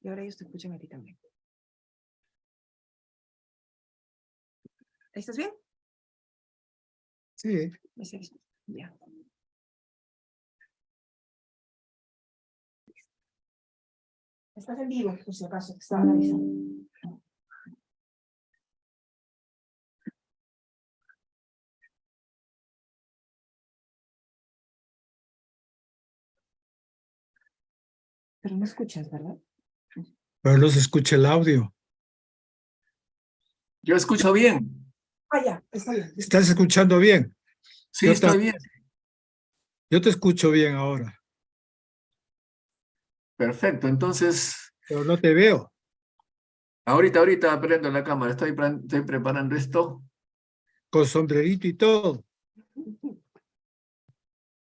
Y ahora ellos te escuchan a ti también. ¿Ahí ¿Estás bien? Sí, Me seguís. Ya. Estás en vivo, por si acaso, te estaba avisando. Pero no escuchas, ¿verdad? Pero no se escucha el audio. Yo escucho bien. Ah, ya, está bien. ¿Estás escuchando bien? Sí, Yo estoy ta- bien. Yo te escucho bien ahora, Perfecto. Entonces, pero no te veo. ahorita, ahorita prendo la cámara. Estoy, pre- estoy preparando esto. Con sombrerito y todo.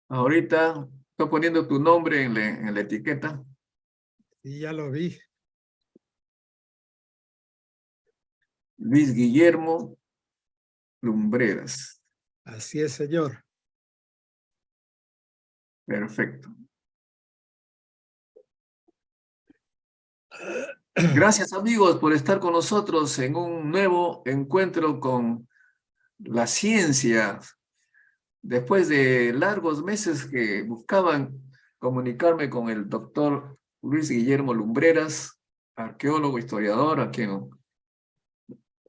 Ahorita estoy poniendo tu nombre en la, en la etiqueta. Y ya lo vi. Luis Guillermo Lumbreras. Así es, señor. Perfecto. Gracias amigos por estar con nosotros en un nuevo encuentro con la ciencia. Después de largos meses que buscaban comunicarme con el doctor Luis Guillermo Lumbreras, arqueólogo, historiador, a quien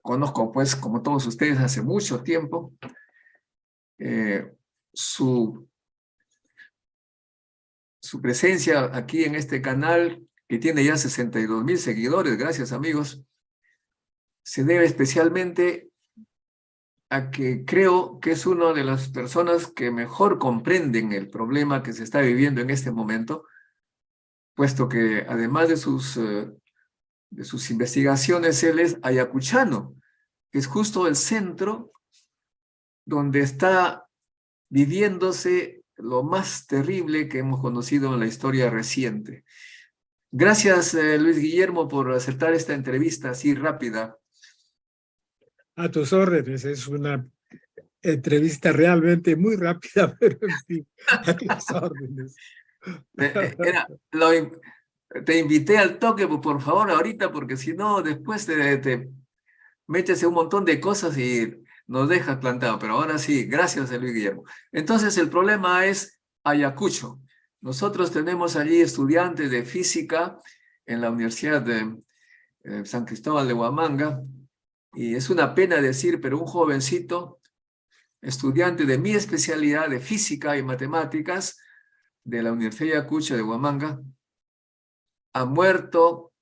conozco pues como todos ustedes hace mucho tiempo. Eh, su su presencia aquí en este canal, que tiene ya 62 mil seguidores, gracias amigos, se debe especialmente a que creo que es una de las personas que mejor comprenden el problema que se está viviendo en este momento, puesto que además de sus, eh, de sus investigaciones, él es ayacuchano, que es justo el centro donde está viviéndose lo más terrible que hemos conocido en la historia reciente. Gracias, eh, Luis Guillermo, por aceptar esta entrevista así rápida. A tus órdenes, es una entrevista realmente muy rápida, pero en fin, a tus órdenes. Eh, eh, era- lo te invité al toque, pues, por favor, ahorita, porque si no, después te, te metes en un montón de cosas y nos dejas plantado. Pero ahora sí, gracias, eh, Luis Guillermo. Entonces, el problema es Ayacucho. Nosotros tenemos allí estudiantes de física en la Universidad de eh, San Cristóbal de Huamanga, y es una pena decir, pero un jovencito, estudiante de mi especialidad de física y matemáticas, de la Universidad de Ayacucho de Huamanga, ha muerto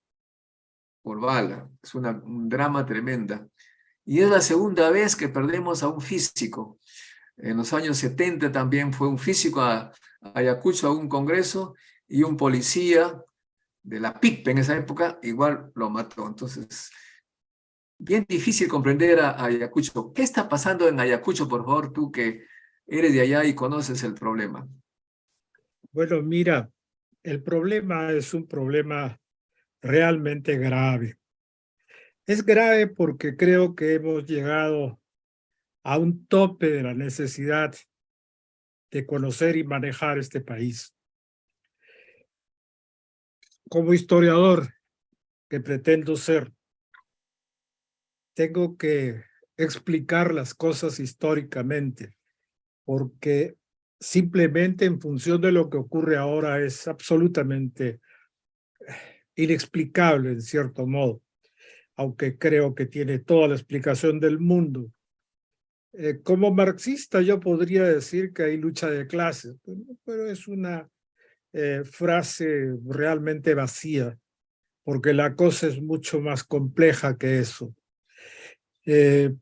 por bala. Es una, un drama tremenda. Y es la segunda vez que perdemos a un físico. En los años 70 también fue un físico a, Ayacucho a un congreso y un policía de la PIP en esa época igual lo mató. Entonces, bien difícil comprender a, a Ayacucho. ¿Qué está pasando en Ayacucho, por favor, tú que eres de allá y conoces el problema? Bueno, mira, el problema es un problema realmente grave. Es grave porque creo que hemos llegado a un tope de la necesidad de conocer y manejar este país. Como historiador que pretendo ser, tengo que explicar las cosas históricamente, porque simplemente en función de lo que ocurre ahora es absolutamente inexplicable en cierto modo, aunque creo que tiene toda la explicación del mundo. Eh, como marxista yo podría decir que hay lucha de clases, pero, es una eh, frase realmente vacía, porque la cosa es mucho más compleja que eso. Eh,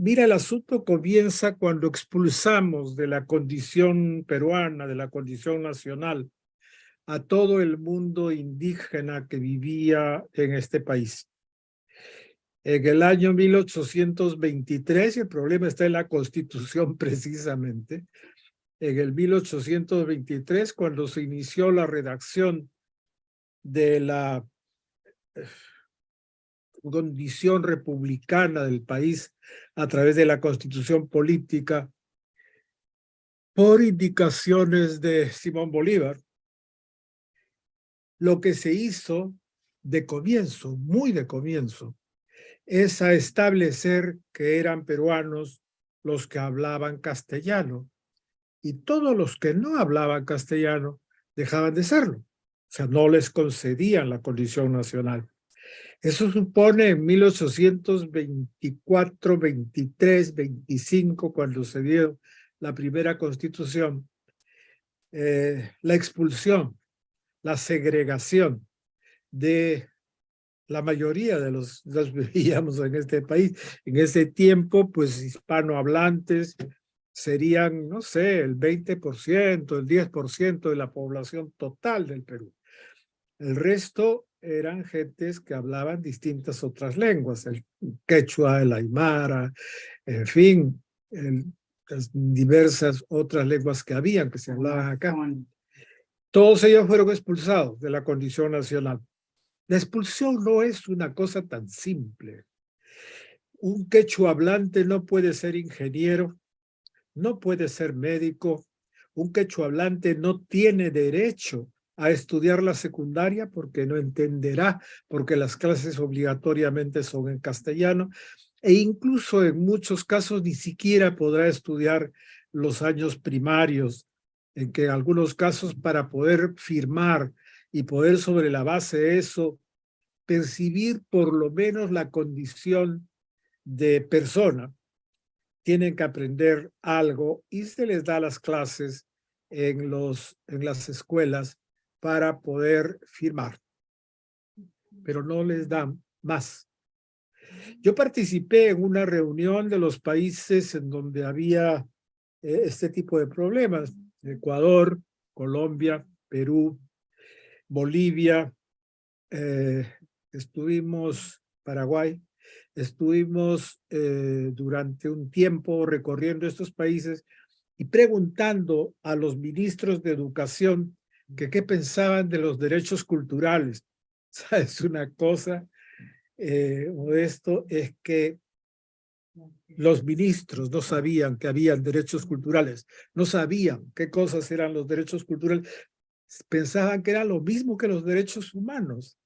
Mira, el asunto comienza cuando expulsamos de la condición peruana, de la condición nacional, a todo el mundo indígena que vivía en este país. En el año 1823, y el problema está en la Constitución precisamente, en el 1823, cuando se inició la redacción de la condición republicana del país a través de la constitución política por indicaciones de Simón Bolívar, lo que se hizo de comienzo, muy de comienzo, es a establecer que eran peruanos los que hablaban castellano y todos los que no hablaban castellano dejaban de serlo. O sea, no les concedían la condición nacional. Eso supone en 1824, 23, 25, cuando se dio la primera constitución, eh, la expulsión, la segregación de la mayoría de los, los vivíamos en este país. En ese tiempo, pues hispanohablantes serían, no sé, el 20%, el 10% de la población total del Perú. El resto eran gentes que hablaban distintas otras lenguas, el quechua, el aymara, en fin, las diversas otras lenguas que habían, que se hablaban acá. Todos ellos fueron expulsados de la condición nacional. La expulsión no es una cosa tan simple. Un quechua hablante no puede ser ingeniero, no puede ser médico. Un quechua hablante no tiene derecho a estudiar la secundaria porque no entenderá, porque las clases obligatoriamente son en castellano, e incluso en muchos casos ni siquiera podrá estudiar los años primarios, en que en algunos casos para poder firmar y poder sobre la base de eso percibir por lo menos la condición de persona, tienen que aprender algo y se les da las clases en, los, en las escuelas para poder firmar, pero no les dan más. Yo participé en una reunión de los países en donde había eh, este tipo de problemas, Ecuador, Colombia, Perú, Bolivia, eh, estuvimos Paraguay, estuvimos eh, durante un tiempo recorriendo estos países y preguntando a los ministros de educación que qué pensaban de los derechos culturales. ¿Sabes? Una cosa, eh, esto es que los ministros no sabían que habían derechos culturales, no sabían qué cosas eran los derechos culturales, pensaban que era lo mismo que los derechos humanos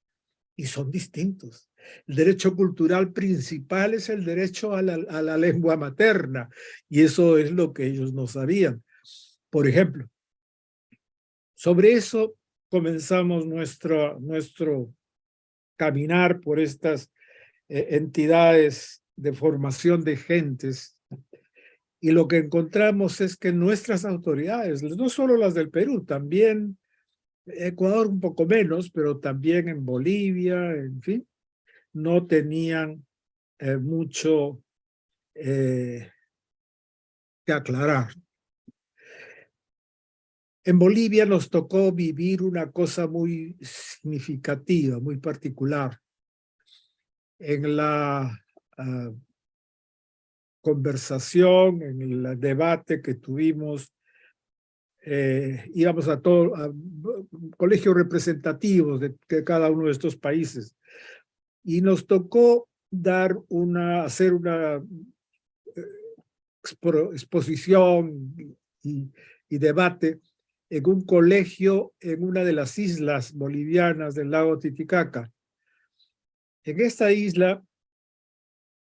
y son distintos. El derecho cultural principal es el derecho a la, a la lengua materna y eso es lo que ellos no sabían. Por ejemplo, sobre eso comenzamos nuestro, nuestro caminar por estas eh, entidades de formación de gentes y lo que encontramos es que nuestras autoridades, no solo las del Perú, también Ecuador un poco menos, pero también en Bolivia, en fin, no tenían eh, mucho eh, que aclarar. En Bolivia nos tocó vivir una cosa muy significativa, muy particular. En la ah, conversación, en el debate que tuvimos, eh, íbamos a todos colegios representativos de, cada uno de estos países y nos tocó dar una, hacer una eh, exposición y debate en un colegio en una de las islas bolivianas del lago Titicaca. En esta isla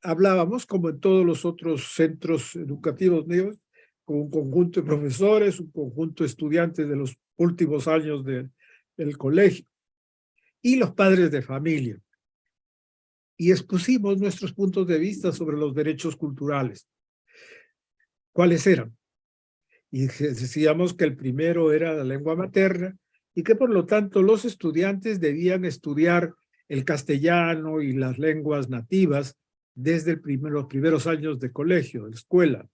hablábamos, como en todos los otros centros educativos míos, con un conjunto de profesores, un conjunto de estudiantes de los últimos años de, del colegio y los padres de familia. Y expusimos nuestros puntos de vista sobre los derechos culturales. ¿Cuáles eran? Y decíamos que el primero era la lengua materna y que por lo tanto los estudiantes debían estudiar el castellano y las lenguas nativas desde los primeros años de colegio, de escuela.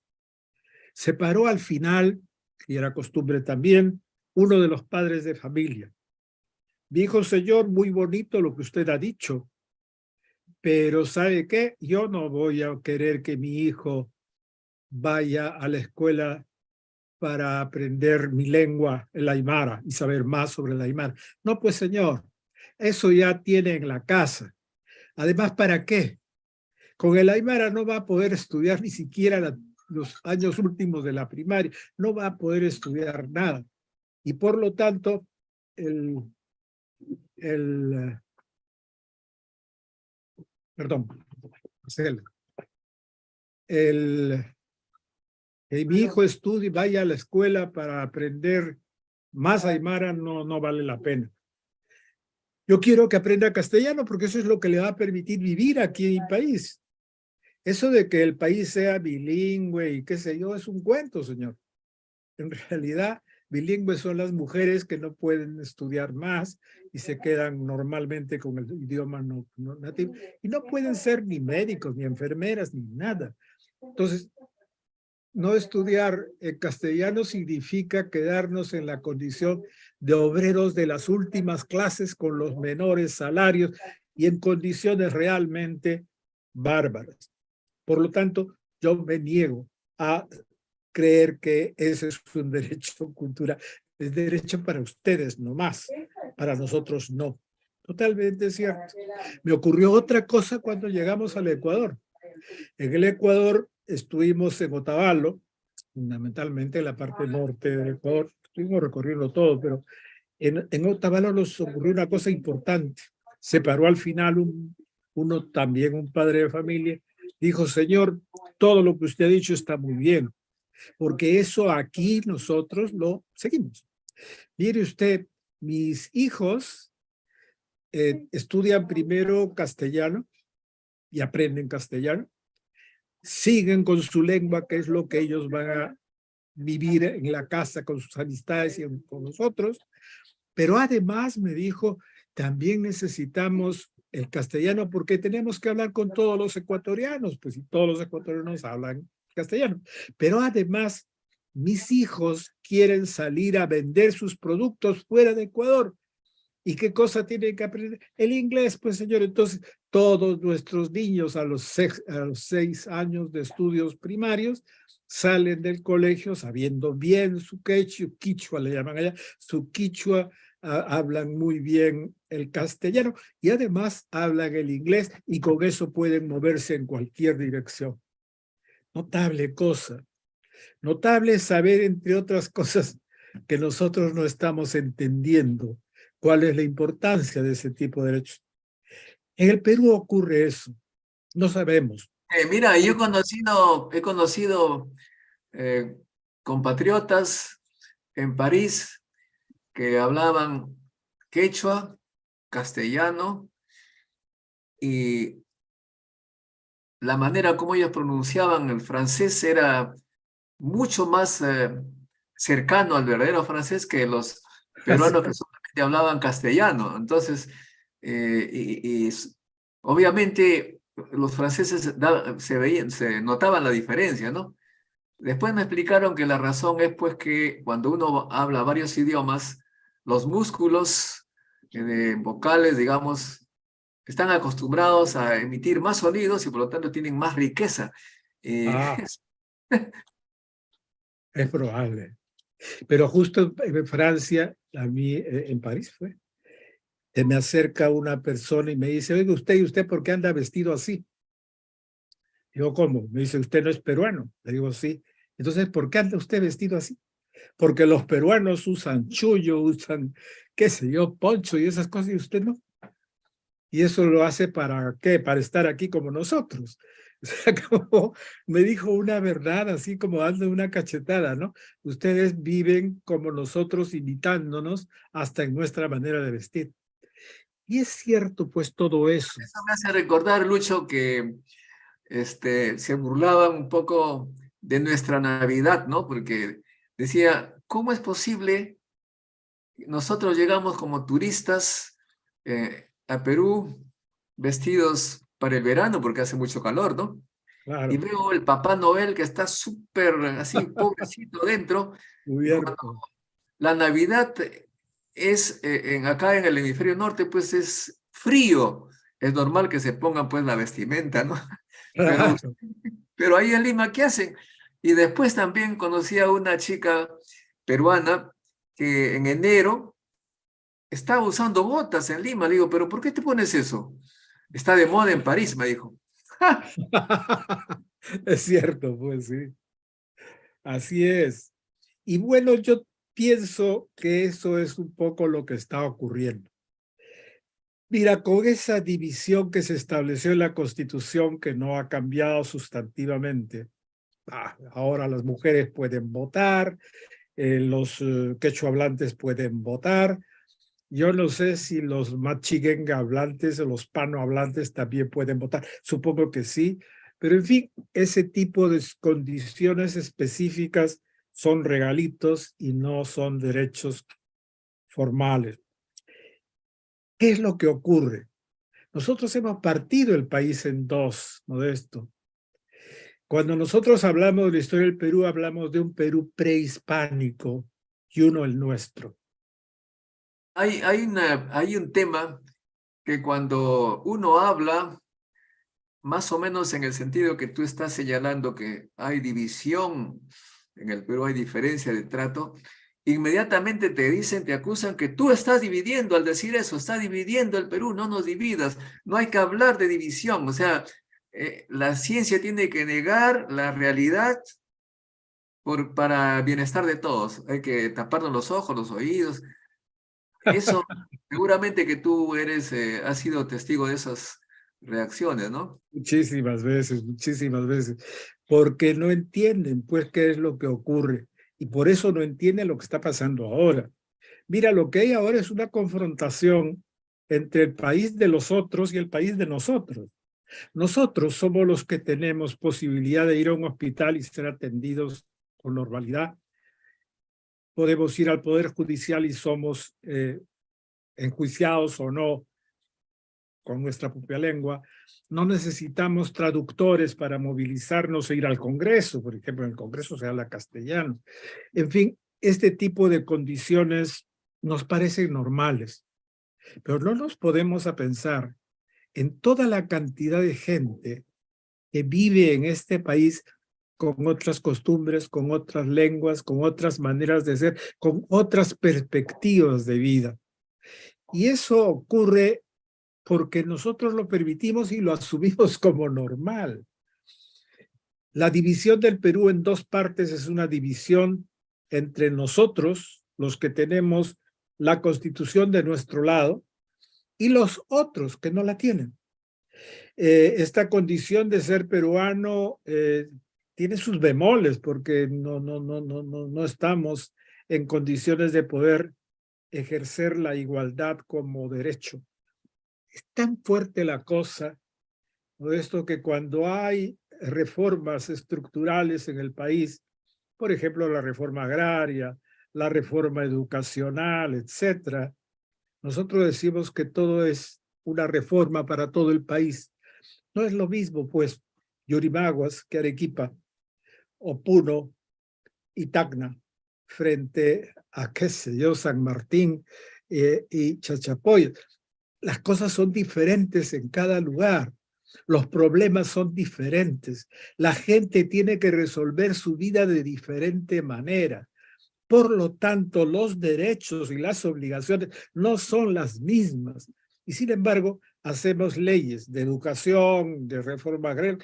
Se paró al final, y era costumbre también, uno de los padres de familia. Dijo, señor, muy bonito lo que usted ha dicho, pero ¿sabe qué? Yo no voy a querer que mi hijo vaya a la escuela para aprender mi lengua, el aymara, y saber más sobre el aymara. No, pues señor, eso ya tiene en la casa. Además, ¿para qué? Con el aymara no va a poder estudiar ni siquiera los años últimos de la primaria, no va a poder estudiar nada. Y por lo tanto, el, el perdón. El, que mi hijo estudie, vaya a la escuela para aprender más Aymara, no, no vale la pena. Yo quiero que aprenda castellano porque eso es lo que le va a permitir vivir aquí en mi país. Eso de que el país sea bilingüe y qué sé yo, es un cuento, señor. En realidad, bilingües son las mujeres que no pueden estudiar más y se quedan normalmente con el idioma no, nativo. Y no pueden ser ni médicos, ni enfermeras, ni nada. Entonces, no estudiar el castellano significa quedarnos en la condición de obreros de las últimas clases con los menores salarios y en condiciones realmente bárbaras. Por lo tanto, yo me niego a creer que ese es un derecho cultural. Es derecho para ustedes nomás, para nosotros no. Totalmente cierto. Me ocurrió otra cosa cuando llegamos al Ecuador. En el Ecuador estuvimos en Otavalo, fundamentalmente en la parte norte del Ecuador, estuvimos recorriendo todo, pero en, en Otavalo nos ocurrió una cosa importante. Se paró al final un, uno también, un padre de familia, dijo, señor, todo lo que usted ha dicho está muy bien, porque eso aquí nosotros lo seguimos. Mire usted, mis hijos eh, estudian primero castellano y aprenden castellano, siguen con su lengua, que es lo que ellos van a vivir en la casa con sus amistades y con nosotros. Pero además me dijo, también necesitamos el castellano porque tenemos que hablar con todos los ecuatorianos, pues si todos los ecuatorianos hablan castellano. Pero además, mis hijos quieren salir a vender sus productos fuera de Ecuador. ¿Y qué cosa tienen que aprender? El inglés, pues señor. Entonces, todos nuestros niños a los, seis, años de estudios primarios salen del colegio sabiendo bien su quechua, quichua le llaman allá, su quichua, hablan muy bien el castellano y además hablan el inglés y con eso pueden moverse en cualquier dirección. Notable cosa. Notable saber, entre otras cosas, que nosotros no estamos entendiendo cuál es la importancia de ese tipo de derechos. En el Perú ocurre eso, no sabemos. Eh, mira, yo he conocido, he conocido eh, compatriotas en París que hablaban quechua, castellano, y la manera como ellos pronunciaban el francés era mucho más eh, cercano al verdadero francés que los peruanos que solamente hablaban castellano. Entonces, eh, y, obviamente los franceses se veían, se notaban la diferencia, ¿no? Después me explicaron que la razón es pues que cuando uno habla varios idiomas, los músculos eh, vocales, digamos, están acostumbrados a emitir más sonidos y por lo tanto tienen más riqueza. Eh, ah. es probable. Pero justo en Francia, a mí en París fue, me acerca una persona y me dice, oiga usted, ¿y usted por qué anda vestido así? Digo, ¿cómo? Me dice, ¿usted no es peruano? Le digo, sí. Entonces, ¿por qué anda usted vestido así? Porque los peruanos usan chullo, usan, qué sé yo, poncho y esas cosas, y usted no. Y eso lo hace para qué? Para estar aquí como nosotros. O sea, me dijo una verdad, así como dando una cachetada, ¿no? Ustedes viven como nosotros, imitándonos hasta en nuestra manera de vestir. Y es cierto, pues, todo eso. Eso me hace recordar, Lucho, que este, se burlaban un poco de nuestra Navidad, ¿no? Porque decía, ¿cómo es posible? Nosotros llegamos como turistas eh, a Perú vestidos para el verano porque hace mucho calor, ¿no? Y veo el Papá Noel que está súper así, pobrecito dentro. La Navidad es, eh, en, acá en el hemisferio norte, pues es frío. Es normal que se pongan pues la vestimenta, ¿no? Pero, pero ahí en Lima, ¿qué hacen? Y después también conocí a una chica peruana que en enero estaba usando botas en Lima. Le digo, ¿pero por qué te pones eso? Está de moda en París, me dijo. es cierto, pues sí. Así es. Y bueno, yo pienso que eso es un poco lo que está ocurriendo. Mira, con esa división que se estableció en la Constitución, que no ha cambiado sustantivamente, ah, ahora las mujeres pueden votar, eh, los eh, quechua hablantes pueden votar, yo no sé si los machiguenga hablantes o los pano hablantes también pueden votar, supongo que sí, pero en fin, ese tipo de condiciones específicas son regalitos y no son derechos formales. ¿Qué es lo que ocurre? Nosotros hemos partido el país en dos, Modesto. Cuando nosotros hablamos de la historia del Perú, hablamos de un Perú prehispánico y uno el nuestro. Hay, hay, hay un tema que cuando uno habla, más o menos en el sentido que tú estás señalando que hay división, en el Perú hay diferencia de trato, inmediatamente te dicen, te acusan que tú estás dividiendo al decir eso, está dividiendo el Perú, no nos dividas, no hay que hablar de división, o sea, eh, la ciencia tiene que negar la realidad por, para bienestar de todos, hay que taparnos los ojos, los oídos, eso seguramente que tú eres, eh, has sido testigo de esas reacciones, ¿no? Muchísimas veces, muchísimas veces, porque no entienden pues qué es lo que ocurre y por eso no entiende lo que está pasando ahora. Mira, lo que hay ahora es una confrontación entre el país de los otros y el país de nosotros. Nosotros somos los que tenemos posibilidad de ir a un hospital y ser atendidos con normalidad. Podemos ir al Poder Judicial y somos eh, enjuiciados o no con nuestra propia lengua. No necesitamos traductores para movilizarnos e ir al Congreso. Por ejemplo, en el Congreso se habla castellano. En fin, este tipo de condiciones nos parecen normales. Pero no nos podemos a pensar en toda la cantidad de gente que vive en este país con otras costumbres, con otras lenguas, con otras maneras de ser, con otras perspectivas de vida. Y eso ocurre porque nosotros lo permitimos y lo asumimos como normal. La división del Perú en dos partes es una división entre nosotros, los que tenemos la constitución de nuestro lado, y los otros que no la tienen. Eh, esta condición de ser peruano eh, tiene sus bemoles porque no, no, no, no, no, no estamos en condiciones de poder ejercer la igualdad como derecho. Es tan fuerte la cosa, esto que cuando hay reformas estructurales en el país, por ejemplo, la reforma agraria, la reforma educacional, etcétera, nosotros decimos que todo es una reforma para todo el país. No es lo mismo, pues, Yurimaguas que Arequipa, o y Tacna, frente a, qué sé yo, San Martín eh, y Chachapoy las cosas son diferentes en cada lugar. Los problemas son diferentes. La gente tiene que resolver su vida de diferente manera. Por lo tanto, los derechos y las obligaciones no son las mismas. Y sin embargo, hacemos leyes de educación, de reforma agraria,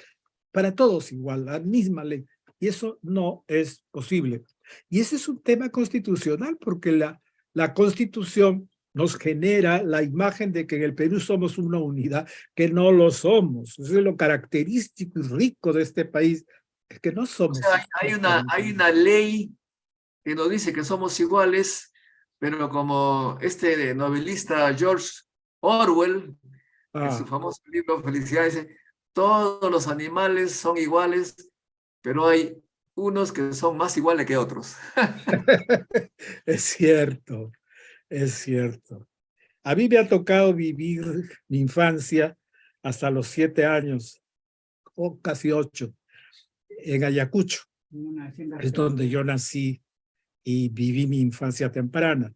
para todos igual, la misma ley. Y eso no es posible. Y ese es un tema constitucional porque la, la constitución nos genera la imagen de que en el Perú somos una unidad, que no lo somos. Eso es lo característico y rico de este país, es que no somos. hay, una, hay una ley que nos dice que somos iguales, pero como este novelista George Orwell, en su ah. famoso libro Felicidad, dice, todos los animales son iguales, pero hay unos que son más iguales que otros. es cierto, es cierto. A mí me ha tocado vivir mi infancia hasta los siete años, o casi ocho, en Ayacucho. Es donde yo nací y viví mi infancia temprana.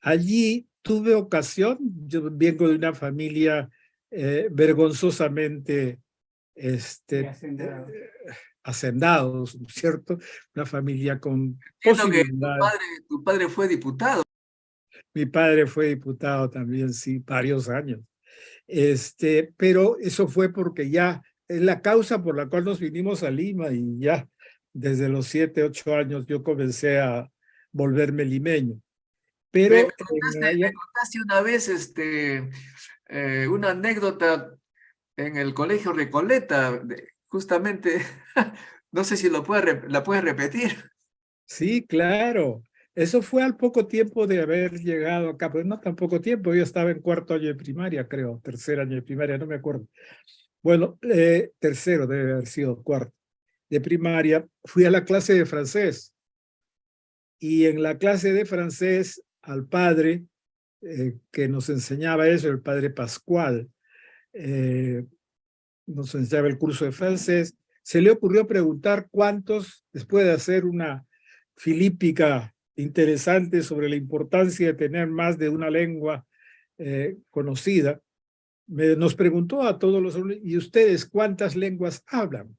Allí tuve ocasión, yo vengo de una familia eh, vergonzosamente este, eh, hacendados, ¿cierto? Una familia con posibilidades. tu padre fue diputado. Mi padre fue diputado también, sí, varios años. Este, pero eso fue porque ya es la causa por la cual nos vinimos a Lima y ya desde los siete, ocho años yo comencé a volverme limeño. Pero Me, contaste, la- me contaste una vez este, eh, una anécdota en el colegio Recoleta, justamente, no sé si lo puede, la puedes repetir. Sí, claro. Eso fue al poco tiempo de haber llegado acá, pues no tan poco tiempo, yo estaba en cuarto año de primaria, creo, tercer año de primaria, no me acuerdo. Bueno, eh, tercero debe haber sido cuarto de primaria, fui a la clase de francés. Y en la clase de francés, al padre eh, que nos enseñaba eso, el padre Pascual, eh, nos enseñaba el curso de francés, se le ocurrió preguntar cuántos, después de hacer una filípica interesante sobre la importancia de tener más de una lengua eh, conocida, me- nos preguntó a todos los alumnos, ¿y ustedes cuántas lenguas hablan?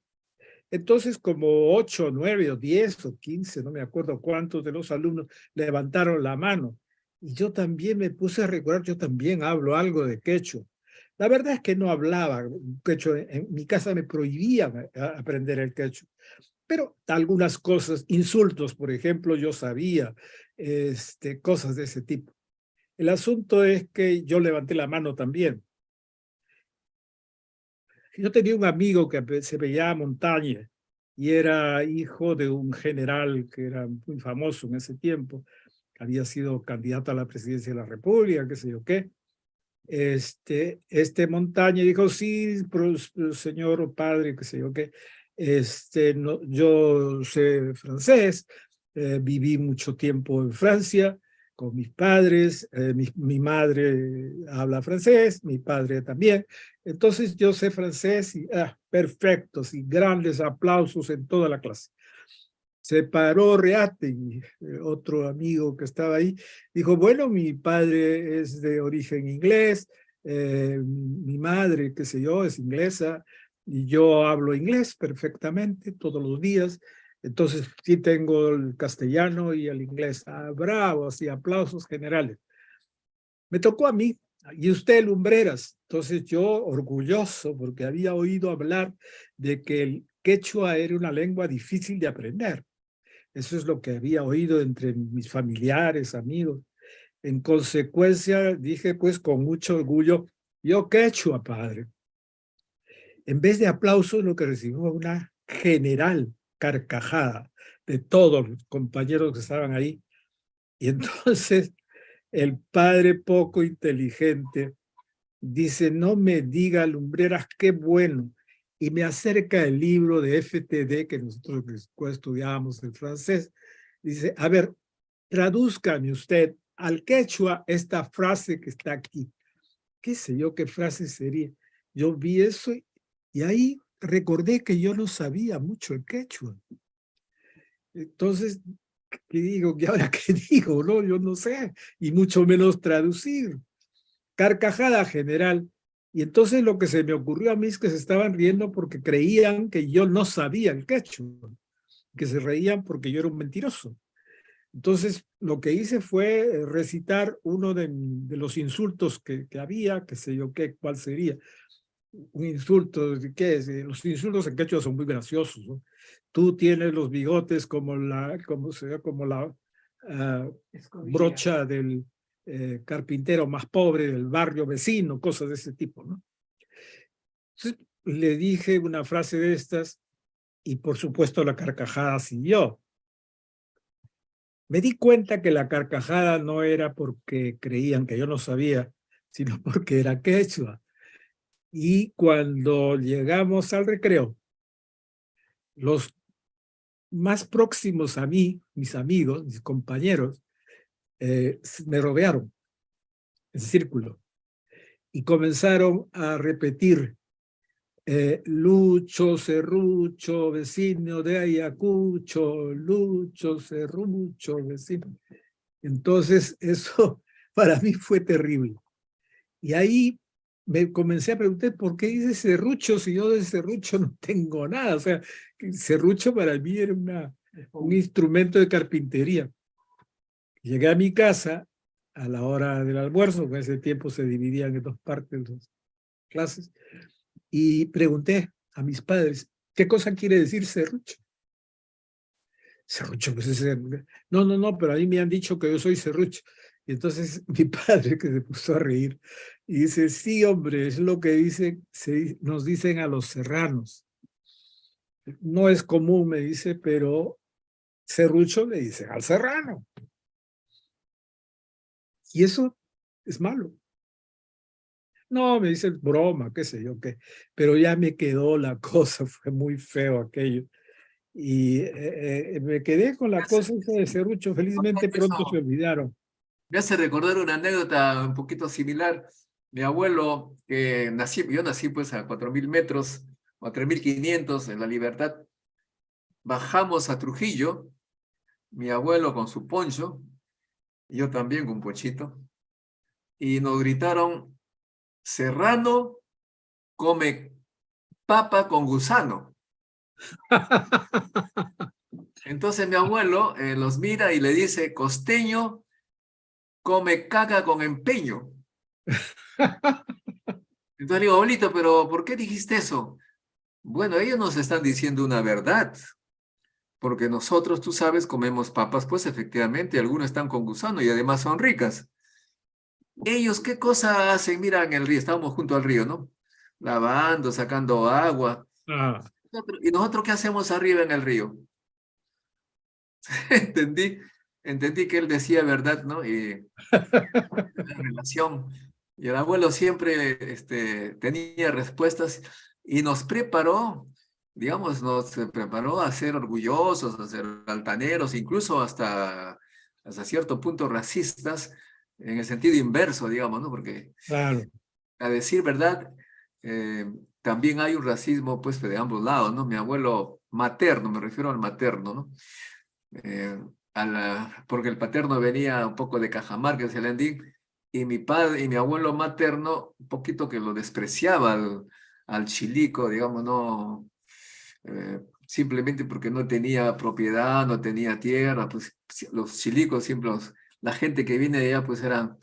Entonces, como ocho, nueve, o diez, o quince, no me acuerdo cuántos de los alumnos levantaron la mano. Y yo también me puse a recordar, yo también hablo algo de quechua. La verdad es que no hablaba quechua, en mi casa me prohibían a aprender el quechua. Pero algunas cosas, insultos, por ejemplo, yo sabía, este, cosas de ese tipo. El asunto es que yo levanté la mano también. Yo tenía un amigo que se veía Montaña y era hijo de un general que era muy famoso en ese tiempo. Había sido candidato a la presidencia de la República, qué sé yo qué. Este, este Montaña dijo, sí, señor padre, qué sé yo qué. Este, no, yo sé francés, eh, viví mucho tiempo en Francia con mis padres, eh, mi, madre habla francés, mi padre también, entonces yo sé francés y ah, perfecto, y grandes aplausos en toda la clase. Se paró Reate, y, eh, otro amigo que estaba ahí, dijo, bueno, mi padre es de origen inglés, mi madre, qué sé yo, es inglesa, yo hablo inglés perfectamente todos los días, entonces sí tengo el castellano y el inglés. Ah, bravo, así aplausos generales. Me tocó a mí, y usted Lumbreras. Entonces yo orgulloso porque había oído hablar de que el quechua era una lengua difícil de aprender. Eso es lo que había oído entre mis familiares, amigos. En consecuencia dije pues con mucho orgullo, yo quechua, padre. En vez de aplausos lo que recibió fue una general carcajada de todos los compañeros que estaban ahí. Y entonces el padre poco inteligente dice, no me diga lumbreras, qué bueno. Y me acerca el libro de FTD que nosotros estudiábamos en francés. Dice, a ver, tradúzcame usted al quechua esta frase que está aquí. ¿Qué sé yo qué frase sería? Yo vi eso y ahí recordé que yo no sabía mucho el quechua. Entonces, ¿qué digo? ¿Y ahora qué digo? No, yo no sé, y mucho menos traducir. Carcajada general. Y entonces lo que se me ocurrió a mí es que se estaban riendo porque creían que yo no sabía el quechua, que se reían porque yo era un mentiroso. Entonces, lo que hice fue recitar uno de, de los insultos que, que había, que sé yo qué, cuál sería. Un insulto, ¿qué es? Los insultos en quechua son muy graciosos, ¿no? Tú tienes los bigotes como la, como, se, como la uh, brocha del eh, carpintero más pobre del barrio vecino, cosas de ese tipo, ¿no? Entonces, le dije una frase de estas y por supuesto la carcajada siguió. Me di cuenta que la carcajada no era porque creían que yo no sabía, sino porque era quechua. Y cuando llegamos al recreo, los más próximos a mí, mis amigos, mis compañeros, eh, me rodearon en círculo y comenzaron a repetir eh, Lucho, Serrucho, vecino de Ayacucho, Lucho, Serrucho, vecino. Entonces eso para mí fue terrible. Y ahí me comencé a preguntar por qué dice serrucho si yo de serrucho no tengo nada. O sea, serrucho para mí era una, un instrumento de carpintería. Llegué a mi casa a la hora del almuerzo, en ese tiempo se dividían en dos partes las clases, y pregunté a mis padres, ¿qué cosa quiere decir serrucho? Serrucho, pues es... No, no, no, pero a mí me han dicho que yo soy serrucho. Y entonces mi padre que se puso a reír y dice, sí hombre, es lo que dicen, se, nos dicen a los serranos. No es común, me dice, pero serrucho le dicen al serrano. Y eso es malo. No, me dice broma, qué sé yo qué. Pero ya me quedó la cosa, fue muy feo aquello. Y eh, eh, me quedé con la cosa esa de serrucho, felizmente pronto se olvidaron. Me hace recordar una anécdota un poquito similar. Mi abuelo, que nací, yo nací pues a 4.000 metros, o a 3.500 en La Libertad. Bajamos a Trujillo, mi abuelo con su poncho, yo también con un pochito, y nos gritaron, Serrano come papa con gusano. Entonces mi abuelo eh, los mira y le dice, costeño come caca con empeño. Entonces le digo, abuelito, pero ¿por qué dijiste eso? Bueno, ellos nos están diciendo una verdad. Porque nosotros, tú sabes, comemos papas, pues efectivamente, algunos están con gusano y además son ricas. Ellos, ¿qué cosa hacen? Mira, en el río, estábamos junto al río, ¿no? Lavando, sacando agua. Ah, ¿Y nosotros qué hacemos arriba en el río? Entendí, entendí que él decía verdad, ¿no? Y la relación. Y el abuelo siempre este, tenía respuestas y nos preparó, digamos, nos preparó a ser orgullosos, a ser altaneros, incluso hasta, hasta cierto punto racistas, en el sentido inverso, digamos, ¿no? Porque claro. a decir verdad, eh, también hay un racismo pues de ambos lados, ¿no? Mi abuelo materno, me refiero al materno, ¿no? Eh, a la, porque el paterno venía un poco de Cajamarca, de Celendín, y mi padre y mi abuelo materno, un poquito que lo despreciaba al, al chilico, digamos, no, eh, simplemente porque no tenía propiedad, no tenía tierra, pues los chilicos siempre, los, la gente que viene de allá, pues eran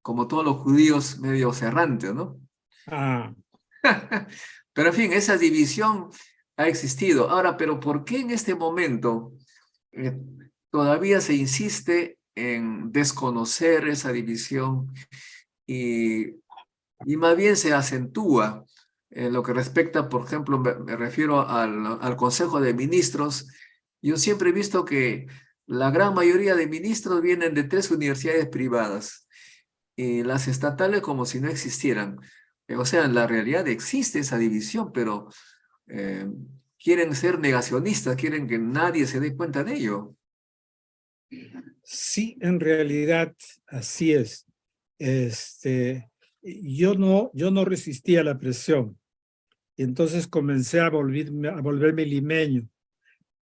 como todos los judíos medio errantes, ¿no? Ah, pero en fin, esa división ha existido. Ahora, pero ¿por qué en este momento eh, todavía se insiste en desconocer esa división y, y más bien se acentúa en lo que respecta, por ejemplo, me, refiero al, al Consejo de Ministros. Yo siempre he visto que la gran mayoría de ministros vienen de tres universidades privadas y las estatales como si no existieran. O sea, en la realidad existe esa división, pero eh, quieren ser negacionistas, quieren que nadie se dé cuenta de ello. Sí, en realidad así es. Este, yo no, yo no resistía la presión. Y entonces comencé a volverme, a volverme limeño.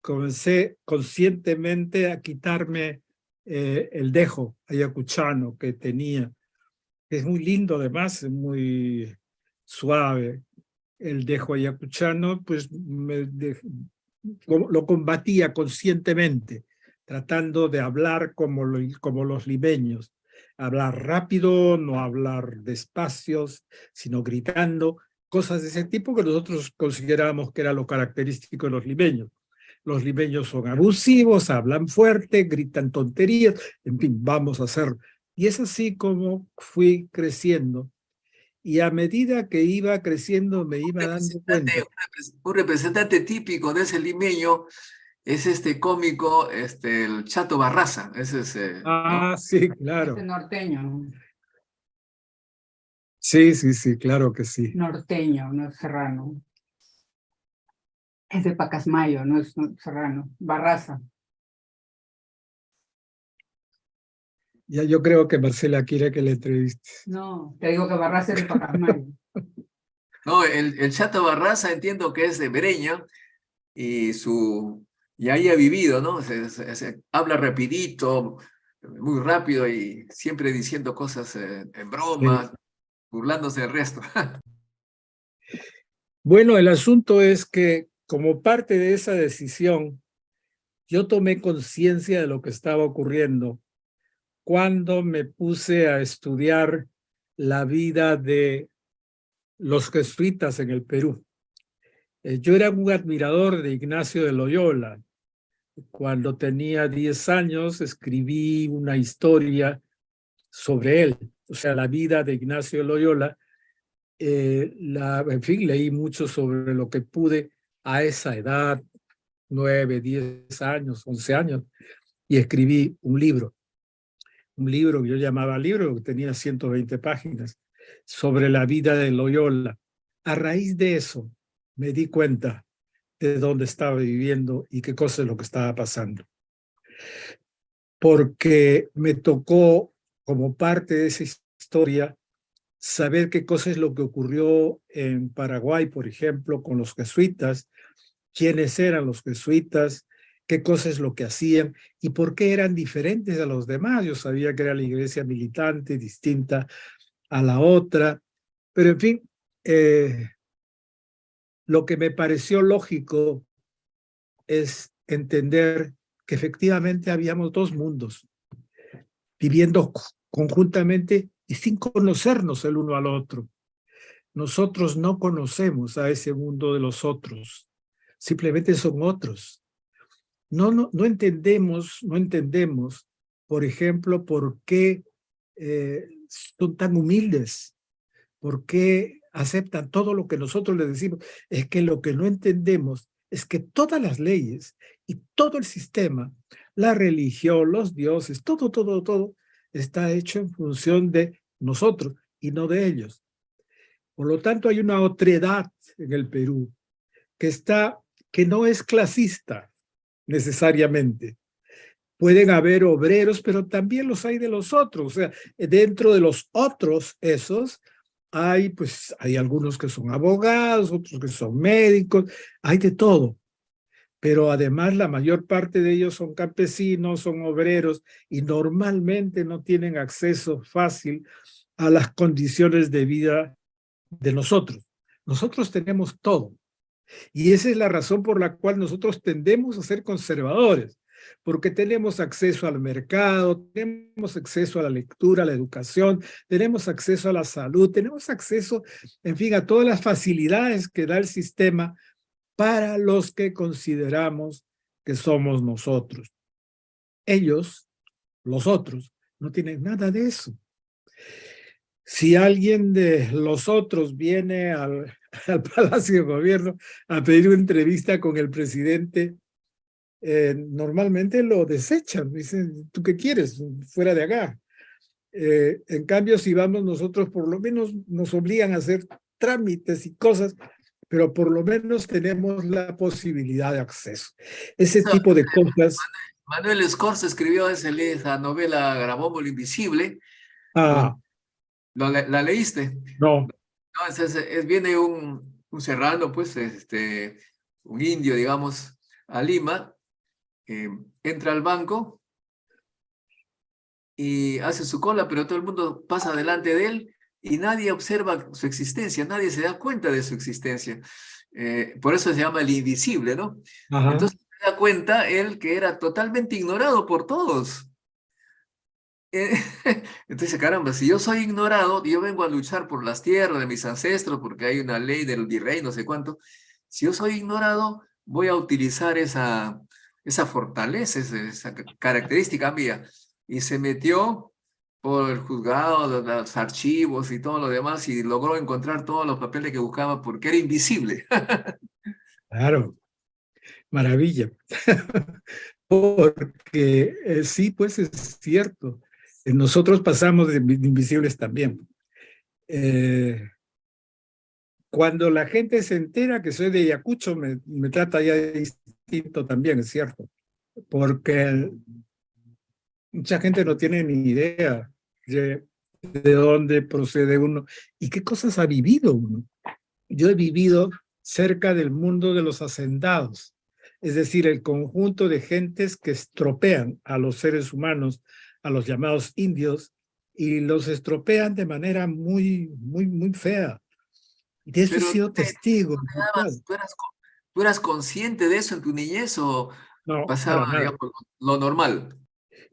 Comencé conscientemente a quitarme eh, el dejo ayacuchano que tenía. Es muy lindo además, es muy suave. El dejo ayacuchano, pues lo combatía conscientemente tratando de hablar como, lo, como los limeños, hablar rápido, no hablar despacio, sino gritando, cosas de ese tipo que nosotros considerábamos que era lo característico de los limeños. Los limeños son abusivos, hablan fuerte, gritan tonterías, en fin, vamos a hacer. Y es así como fui creciendo. Y a medida que iba creciendo me iba dando cuenta. Un representante típico de ese limeño es este cómico, este, el Chato Barraza. Ese es, eh, ah, ¿no? sí, claro. Este norteño. Sí, sí, sí, claro que sí. Norteño, no es serrano. Es de Pacasmayo, no es serrano. Barraza. Ya yo creo que Marcela quiere que le entrevistes. No, te digo que Barraza es de Pacasmayo. no, el, el Chato Barraza entiendo que es de Breña y su y ahí ha vivido, ¿no? Se, se, se, habla rapidito, muy rápido y siempre diciendo cosas eh, en broma, sí. burlándose del resto. bueno, el asunto es que como parte de esa decisión, yo tomé conciencia de lo que estaba ocurriendo cuando me puse a estudiar la vida de los jesuitas en el Perú. Eh, yo era un admirador de Ignacio de Loyola, cuando tenía 10 años escribí una historia sobre él, o sea, la vida de Ignacio Loyola. Eh, la, en fin, leí mucho sobre lo que pude a esa edad, nueve, diez años, once años, y escribí un libro. Un libro que yo llamaba libro, que tenía 120 páginas, sobre la vida de Loyola. A raíz de eso, me di cuenta de dónde estaba viviendo y qué cosa es lo que estaba pasando. Porque me tocó, como parte de esa historia, saber qué cosa es lo que ocurrió en Paraguay, por ejemplo, con los jesuitas, quiénes eran los jesuitas, qué cosa es lo que hacían y por qué eran diferentes a los demás. Yo sabía que era la iglesia militante, distinta a la otra, pero en fin, eh, lo que me pareció lógico es entender que efectivamente habíamos dos mundos viviendo conjuntamente y sin conocernos el uno al otro. Nosotros no conocemos a ese mundo de los otros, simplemente son otros. No, no, entendemos, no entendemos, por ejemplo, por qué eh, son tan humildes, por qué aceptan todo lo que nosotros les decimos, es que lo que no entendemos es que todas las leyes y todo el sistema, la religión, los dioses, todo, todo, todo, está hecho en función de nosotros y no de ellos. Por lo tanto, hay una otredad en el Perú que está, que no es clasista necesariamente. Pueden haber obreros, pero también los hay de los otros. O sea, dentro de los otros esos, hay, pues, hay algunos que son abogados, otros que son médicos, hay de todo. Pero además la mayor parte de ellos son campesinos, son obreros y normalmente no tienen acceso fácil a las condiciones de vida de nosotros. Nosotros tenemos todo. Y esa es la razón por la cual nosotros tendemos a ser conservadores porque tenemos acceso al mercado, tenemos acceso a la lectura, a la educación, tenemos acceso a la salud, tenemos acceso, en fin, a todas las facilidades que da el sistema para los que consideramos que somos nosotros. Ellos, los otros, no tienen nada de eso. Si alguien de los otros viene al, al Palacio de Gobierno a pedir una entrevista con el presidente eh, normalmente lo desechan, dicen, ¿tú qué quieres? Fuera de acá. Eh, en cambio, si vamos nosotros, por lo menos nos obligan a hacer trámites y cosas, pero por lo menos tenemos la posibilidad de acceso. Ese tipo de cosas... Manuel Escorza escribió esa novela Grabó lo Invisible. Ah. ¿La, leíste? No. No, es, viene un, un serrano, pues, este, un indio, digamos, a Lima, eh, entra al banco y hace su cola, pero todo el mundo pasa delante de él y nadie observa su existencia, nadie se da cuenta de su existencia. Eh, por eso se llama el invisible, ¿no? Entonces se da cuenta él que era totalmente ignorado por todos. Eh, entonces, caramba, si yo soy ignorado, yo vengo a luchar por las tierras de mis ancestros, porque hay una ley del virrey, no sé cuánto. Si yo soy ignorado, voy a utilizar esa, esa fortaleza, esa, característica mía. Y se metió por el juzgado, los archivos y todo lo demás y logró encontrar todos los papeles que buscaba porque era invisible. Claro, maravilla. porque eh, sí, pues es cierto. Nosotros pasamos de invisibles también. Eh, cuando la gente se entera que soy de Ayacucho, me, me trata ya distinto también, es cierto. Porque mucha gente no tiene ni idea de, de dónde procede uno y qué cosas ha vivido uno. Yo he vivido cerca del mundo de los hacendados, es decir, el conjunto de gentes que estropean a los seres humanos, a los llamados indios, y los estropean de manera muy, muy, muy fea. De eso he sido testigo. ¿Tú eras, consciente de eso en tu niñez o pasaba lo normal?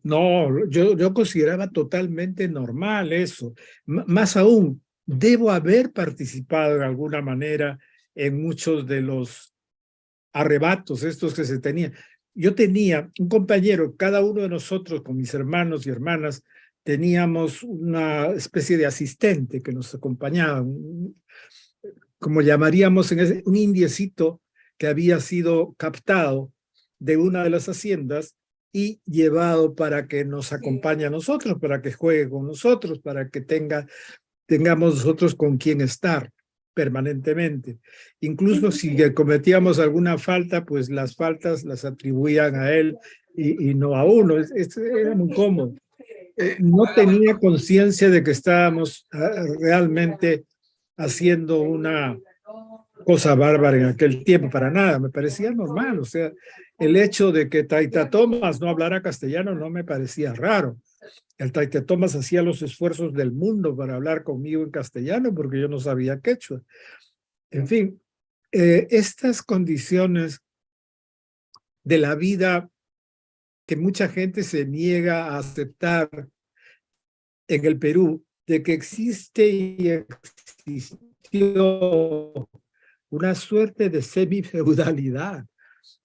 No, yo, yo consideraba totalmente normal eso. más aún, debo haber participado en alguna manera en muchos de los arrebatos estos que se tenían. Yo tenía un compañero, cada uno de nosotros con mis hermanos y hermanas, teníamos una especie de asistente que nos acompañaba, un- como llamaríamos en ese, un indiecito que había sido captado de una de las haciendas y llevado para que nos acompañe a nosotros, para que juegue con nosotros, para que tenga, tengamos nosotros con quien estar permanentemente. Incluso si cometíamos alguna falta, pues las faltas las atribuían a él y, y no a uno. Es- es- era muy cómodo. Eh, no tenía conciencia de que estábamos ah, realmente haciendo una cosa bárbara en aquel tiempo, para nada, me parecía normal, o sea, el hecho de que Taita Thomas no hablara castellano no me parecía raro. El Taita Thomas hacía los esfuerzos del mundo para hablar conmigo en castellano porque yo no sabía quechua. En fin, eh, estas condiciones de la vida que mucha gente se niega a aceptar en el Perú, de que existe y existió una suerte de semifeudalidad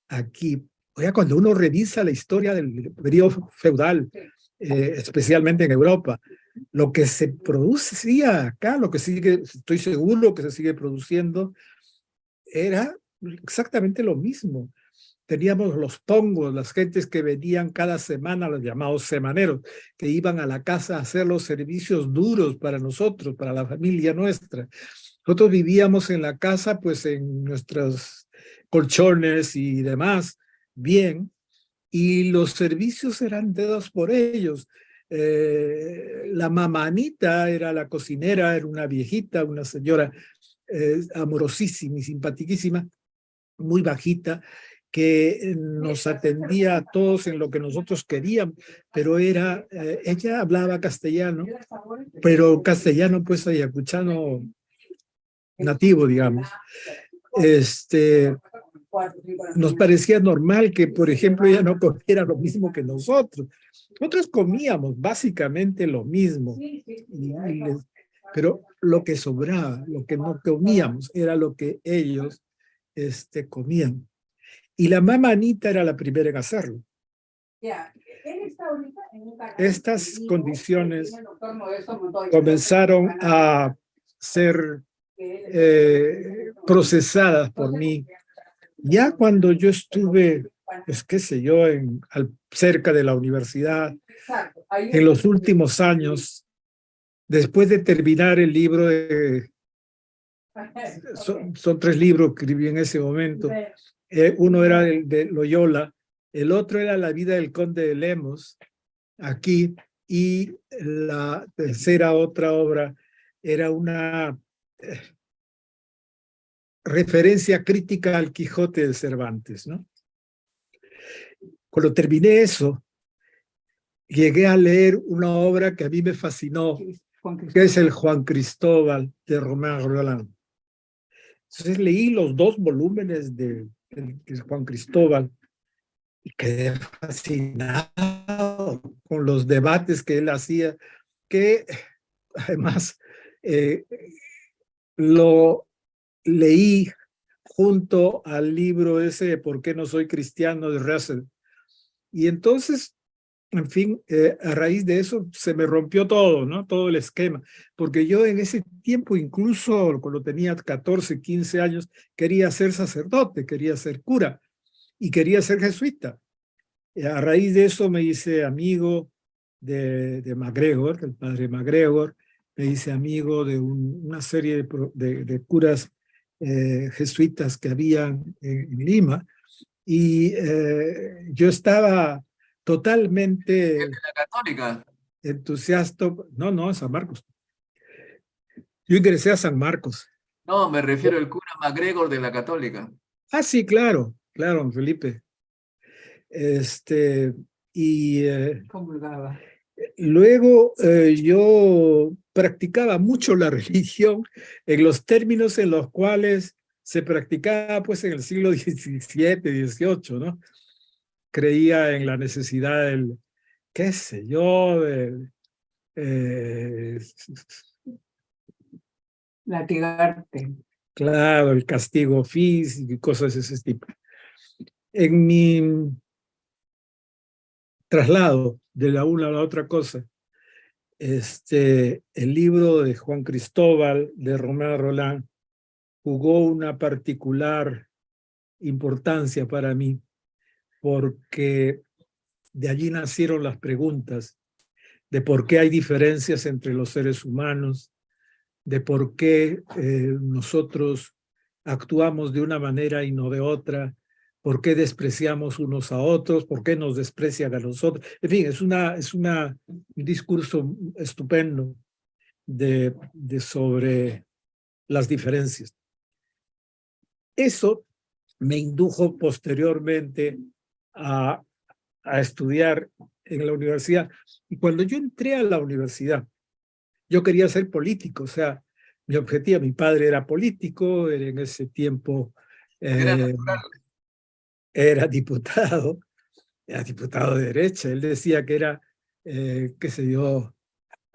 aquí. Oiga, cuando uno revisa la historia del periodo feudal, eh, especialmente en Europa, lo que se producía acá, lo que sigue, estoy seguro que se sigue produciendo, era exactamente lo mismo. Teníamos los pongos, las gentes que venían cada semana, los llamados semaneros, que iban a la casa a hacer los servicios duros para nosotros, para la familia nuestra. Nosotros vivíamos en la casa, pues en nuestros colchones y demás, bien, y los servicios eran dados por ellos. Eh, la mamanita era la cocinera, era una viejita, una señora eh, amorosísima y simpaticísima, muy bajita, que nos atendía a todos en lo que nosotros queríamos, pero era, eh, ella hablaba castellano, pero castellano pues ayacuchano nativo, digamos. Este, nos parecía normal que, por ejemplo, ella no comiera lo mismo que nosotros. Nosotros comíamos básicamente lo mismo, pero lo que sobraba, lo que no comíamos, era lo que ellos este, comían. Y la mamá Anita era la primera en hacerlo. Estas condiciones Comenzaron a ser eh, procesadas por mí. Ya cuando yo estuve, pues qué sé yo, en, al- cerca de la universidad, en los últimos años, después de terminar el libro de, son, son tres libros que escribí en ese momento, eh, uno era el de Loyola, el otro era La vida del conde de Lemos, aquí, y la tercera otra obra era una eh, referencia crítica al Quijote de Cervantes, ¿no? Cuando terminé eso, llegué a leer una obra que a mí me fascinó, que es el Juan Cristóbal de Román Roland. Entonces leí los dos volúmenes de, Juan Cristóbal y quedé fascinado con los debates que él hacía, que además eh, lo leí junto al libro ese ¿Por qué no soy cristiano? de Russell. Y entonces, en fin, eh, a raíz de eso se me rompió todo, ¿no? Todo el esquema. Porque yo en ese tiempo, incluso cuando tenía 14, 15 años, quería ser sacerdote, quería ser cura y quería ser jesuita. Y a raíz de eso me hice amigo de, de MacGregor, del padre MacGregor, me hice amigo de un- una serie de, de- curas eh, jesuitas que habían en, en Lima, y eh, yo estaba totalmente La católica. entusiasta, no, no, San Marcos. Yo ingresé a San Marcos. No, me refiero al cura MacGregor de la católica. Ah, sí, claro, claro, Felipe. Este, y eh, Comulgaba. luego eh, yo practicaba mucho la religión en los términos en los cuales se practicaba pues en el siglo XVII, XVIII, ¿no? Creía en la necesidad del, qué sé yo, del, eh, Latigarte. Claro, el castigo físico y cosas de ese tipo. En mi traslado de la una a la otra cosa, este, el libro de Juan Cristóbal, de Romeo Roland, jugó una particular importancia para mí, porque de allí nacieron las preguntas de por qué hay diferencias entre los seres humanos, de por qué eh, nosotros actuamos de una manera y no de otra, por qué despreciamos unos a otros, por qué nos desprecian a nosotros. En fin, es, una, es una, un discurso estupendo de, de sobre las diferencias. Eso me indujo posteriormente a, a estudiar en la universidad. Y cuando yo entré a la universidad, yo quería ser político, o sea, mi objetivo, mi padre era político, era en ese tiempo eh, era diputado, era diputado de derecha, él decía que era, eh, qué sé yo,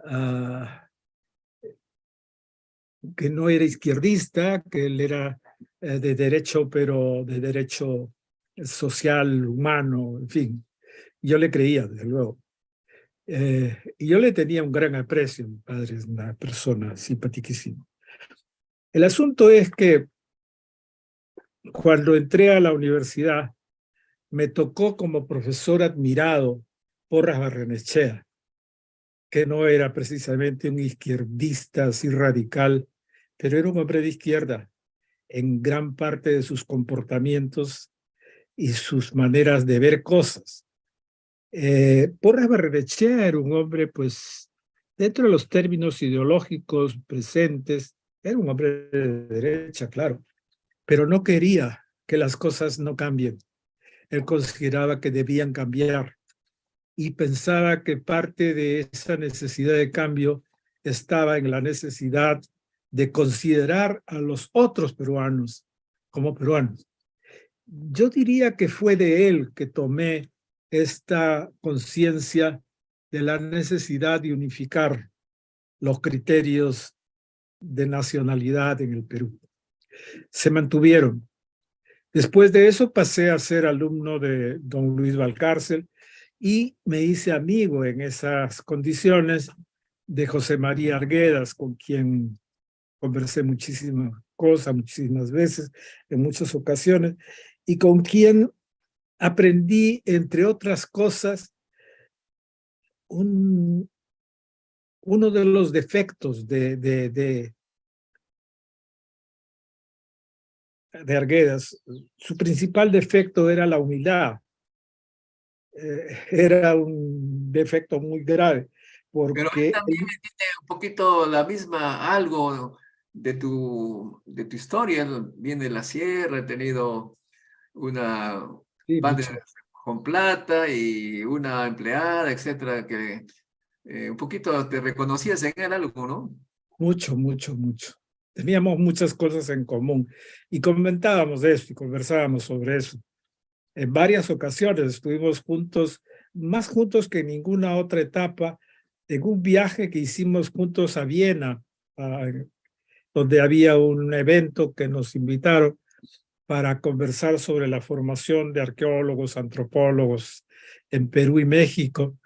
ah, que no era izquierdista, que él era eh, de derecho, pero de derecho social, humano, en fin. Yo le creía, desde luego. Eh, y yo le tenía un gran aprecio, mi padre es una persona simpaticísima. El asunto es que cuando entré a la universidad, me tocó como profesor admirado Porras Barrenechea, que no era precisamente un izquierdista así radical, pero era un hombre de izquierda en gran parte de sus comportamientos y sus maneras de ver cosas. Eh, Porras Barrenechea era un hombre, pues, dentro de los términos ideológicos presentes, era un hombre de derecha, claro, pero no quería que las cosas no cambien. Él consideraba que debían cambiar y pensaba que parte de esa necesidad de cambio estaba en la necesidad de considerar a los otros peruanos como peruanos. Yo diría que fue de él que tomé esta conciencia de la necesidad de unificar los criterios de nacionalidad en el Perú se mantuvieron. Después de eso pasé a ser alumno de don Luis Valcárcel y me hice amigo en esas condiciones de José María Arguedas, con quien conversé muchísimas cosas, muchísimas veces, en muchas ocasiones, y con quien aprendí, entre otras cosas, un, uno de los defectos de, de, de Arguedas, su principal defecto era la humildad. Eh, era un defecto muy grave. Porque Pero también tiene un poquito la misma, algo de tu, de tu historia. Viene de la sierra, he tenido una sí, con plata y una empleada, etcétera, que eh, un poquito te reconocías en él algo, ¿no? Mucho, mucho, mucho. Teníamos muchas cosas en común y comentábamos de esto y conversábamos sobre eso. En varias ocasiones estuvimos juntos, más juntos que en ninguna otra etapa, en un viaje que hicimos juntos a Viena, donde había un evento que nos invitaron para conversar sobre la formación de arqueólogos, antropólogos en Perú y México.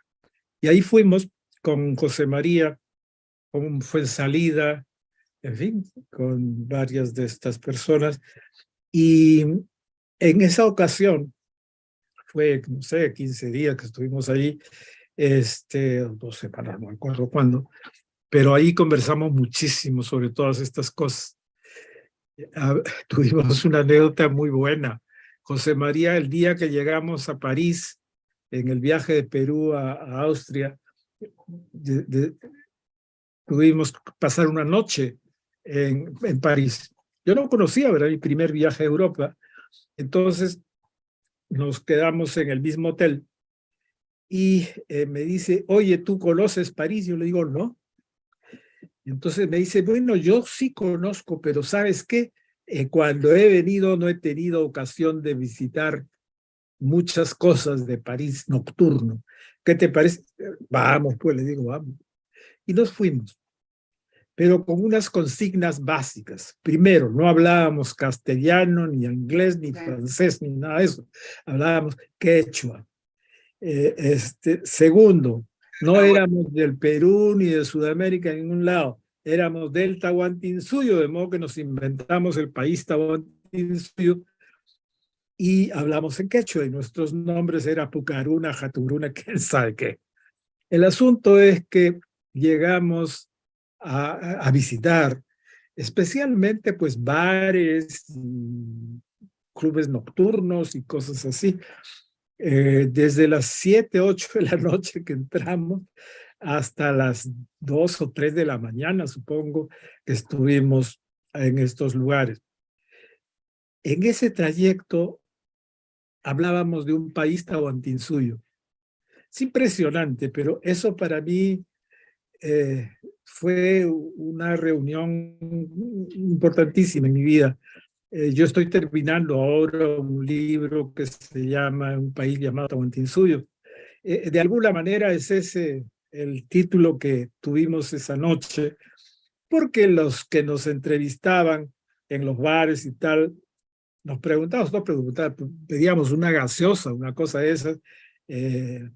Y ahí fuimos con José María, con Fuensalida, en fin, con varias de estas personas. Y en esa ocasión, fue, no sé, 15 días que estuvimos allí, este, dos semanas, no me acuerdo cuándo, pero ahí conversamos muchísimo sobre todas estas cosas. Tuvimos una anécdota muy buena. José María, el día que llegamos a París, en el viaje de Perú a, Austria, tuvimos que pasar una noche en, París. Yo no conocía, era mi primer viaje a Europa. Entonces nos quedamos en el mismo hotel y eh, me dice, oye, ¿tú conoces París? Yo le digo, no. Entonces me dice, bueno, yo sí conozco, pero ¿sabes qué? Eh, cuando he venido no he tenido ocasión de visitar muchas cosas de París nocturno. ¿Qué te parece? Vamos, pues le digo, vamos. Y nos fuimos pero con unas consignas básicas. Primero, no hablábamos castellano, ni inglés, ni francés, ni nada de eso. Hablábamos quechua. Eh, este, segundo, No Ah, éramos del Perú ni de Sudamérica en ningún lado. Éramos del Tahuantinsuyo, de modo que nos inventamos el país Tahuantinsuyo y hablamos en quechua y nuestros nombres eran Pucaruna, Jaturuna, quién sabe qué. El asunto es que llegamos a, a- a visitar especialmente pues bares, y clubes nocturnos y cosas así. Eh, desde las 7, 8 de la noche que entramos hasta las 2 o 3 de la mañana, supongo, que estuvimos en estos lugares. En ese trayecto hablábamos de un país tahuantinsuyo. Es impresionante, pero eso para mí eh, fue una reunión importantísima en mi vida. Eh, yo estoy terminando ahora un libro que se llama Un país llamado Tahuantinsuyo. Eh, de alguna manera es ese el título que tuvimos esa noche, porque los que nos entrevistaban en los bares y tal, nos preguntábamos, no preguntábamos, pedíamos una gaseosa, una cosa de esas, eh,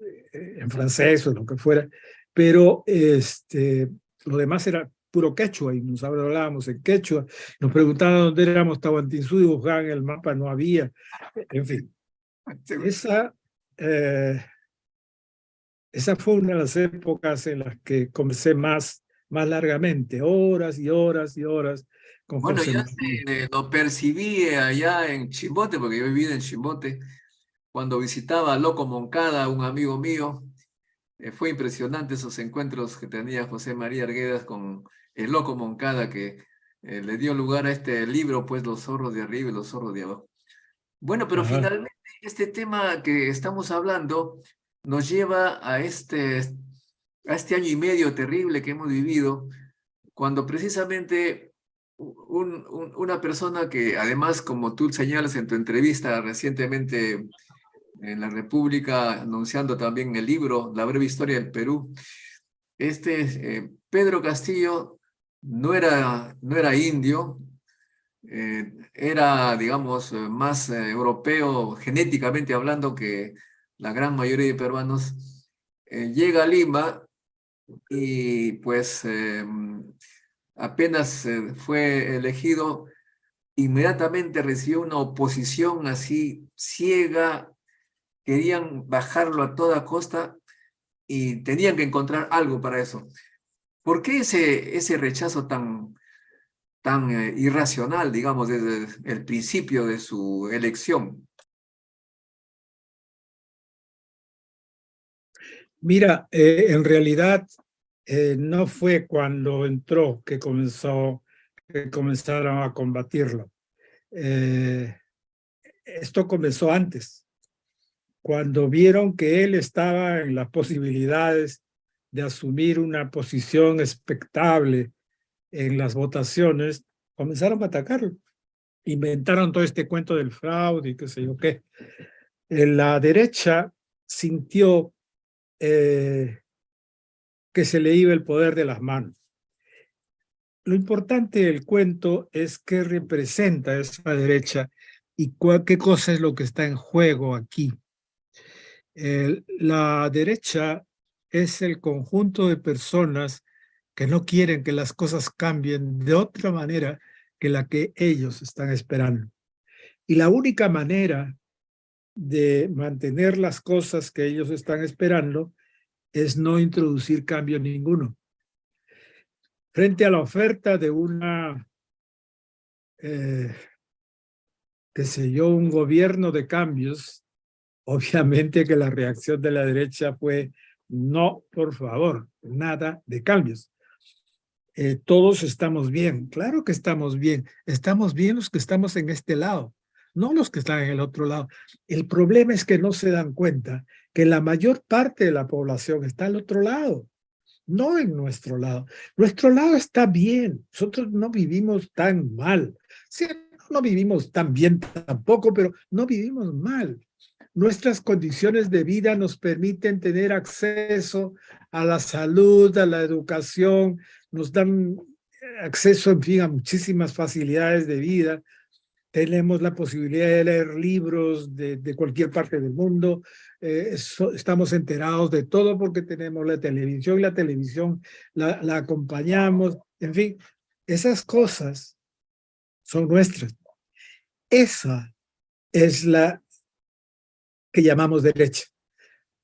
eh, en francés o lo que fuera, pero este, lo demás era puro quechua y nos hablábamos en quechua, nos preguntaban dónde éramos Tahuantinsuyo, y buscaban el mapa, no había, en fin. Esa, eh, esa fue una de las épocas en las que comencé más, más largamente, horas y horas y horas con Bueno, José eh, lo percibí allá en Chimbote, porque yo vivido en Chimbote, cuando visitaba a Loco Moncada, un amigo mío. Eh, fue impresionante esos encuentros que tenía José María Arguedas con el Loco Moncada, que eh, le dio lugar a este libro, pues Los zorros de arriba y los zorros de abajo. Bueno, pero Ajá. finalmente este tema que estamos hablando nos lleva a este, a este año y medio terrible que hemos vivido, cuando precisamente un- un- una persona que además, como tú señalas en tu entrevista recientemente en la República, anunciando también el libro La breve historia del Perú, este eh, Pedro Castillo no era, no era indio, eh, era, digamos, eh, más eh, europeo genéticamente hablando que la gran mayoría de peruanos, llega a Lima y pues eh, apenas fue elegido, inmediatamente recibió una oposición así ciega, querían bajarlo a toda costa y tenían que encontrar algo para eso. ¿Por qué ese, ese rechazo tan, tan eh, irracional, digamos, desde el principio de su elección? Mira, eh, en realidad eh, no fue cuando entró que comenzó, que comenzaron a combatirlo. Esto comenzó antes, cuando vieron que él estaba en las posibilidades de asumir una posición expectable en las votaciones, comenzaron a atacarlo. Inventaron todo este cuento del fraude y qué sé yo qué. En la derecha sintió eh, que se le iba el poder de las manos. Lo importante del cuento es qué representa esa derecha y cuál, qué cosa es lo que está en juego aquí. El- la derecha es el conjunto de personas que no quieren que las cosas cambien de otra manera que la que ellos están esperando. Y la única manera de mantener las cosas que ellos están esperando es no introducir cambio ninguno. Frente a la oferta de una, eh, qué sé yo, un gobierno de cambios, obviamente que la reacción de la derecha fue no, por favor, nada de cambios. Eh, todos estamos bien, claro que estamos bien, estamos bien los que estamos en este lado, no los que están en el otro lado. El problema es que no se dan cuenta que la mayor parte de la población está al otro lado, no en nuestro lado. Nuestro lado está bien, nosotros no vivimos tan mal. Sí, no vivimos tan bien tampoco, pero no vivimos mal. Nuestras condiciones de vida nos permiten tener acceso a la salud, a la educación, nos dan acceso, en fin, a muchísimas facilidades de vida. tenemos la posibilidad de leer libros de, cualquier parte del mundo, eh, estamos enterados de todo porque tenemos la televisión y la televisión la acompañamos, en fin, esas cosas son nuestras. Esa es la que llamamos derecha.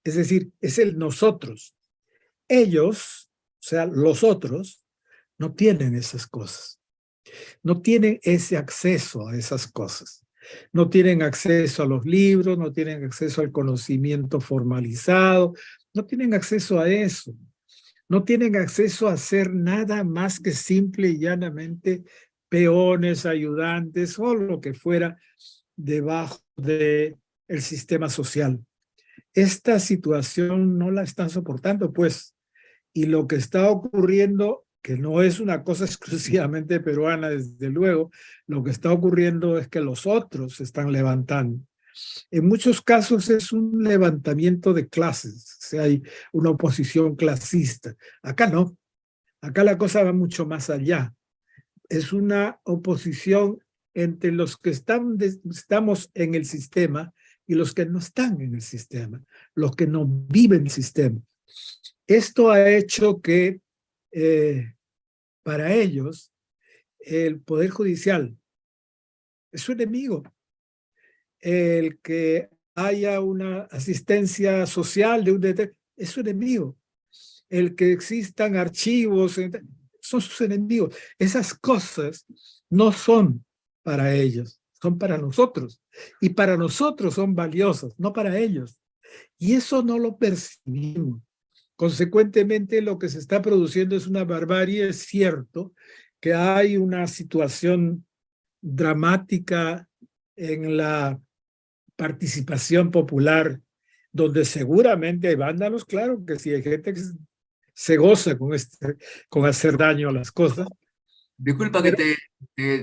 Es decir, es el nosotros. Ellos, o sea, los otros, no tienen esas cosas. No tienen ese acceso a esas cosas. No tienen acceso a los libros, no tienen acceso al conocimiento formalizado, no tienen acceso a eso. No tienen acceso a hacer nada más que simple y llanamente peones, ayudantes o lo que fuera debajo del el sistema social. Esta situación no la están soportando, pues, y lo que está ocurriendo, que no es una cosa exclusivamente peruana, desde luego, lo que está ocurriendo es que los otros se están levantando. En muchos casos es un levantamiento de clases, o hay una oposición clasista. Acá no, acá la cosa va mucho más allá. Es una oposición entre los que están estamos en el sistema y los que no están en el sistema, los que no viven el sistema. Esto ha hecho que eh, para ellos el Poder Judicial es su enemigo. El que haya una asistencia social de un es su enemigo. El que existan archivos son sus enemigos. Esas cosas no son para ellos, son para nosotros. Y para nosotros son valiosas, no para ellos. Y eso no lo percibimos. Consecuentemente, lo que se está produciendo es una barbarie. Es cierto que hay una situación dramática en la participación popular, donde seguramente hay vándalos, claro que sí, hay gente que se goza con, este, con hacer daño a las cosas. Disculpa que te,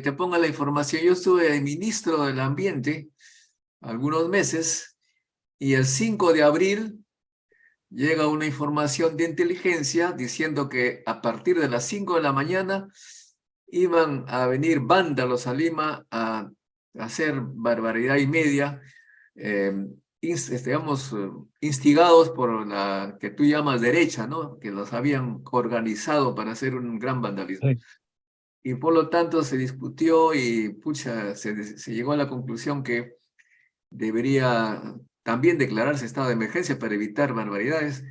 te, ponga la información. Yo estuve ministro del Ambiente algunos meses y el 5 de abril llega una información de inteligencia diciendo que a partir de las 5 de la mañana iban a venir vándalos a Lima a hacer barbaridad y media, eh, este, digamos, eh, instigados por la que tú llamas derecha, ¿no? Que los habían organizado para hacer un gran vandalismo. Y por lo tanto se discutió y pucha, se, llegó a la conclusión que debería también declararse estado de emergencia para evitar barbaridades.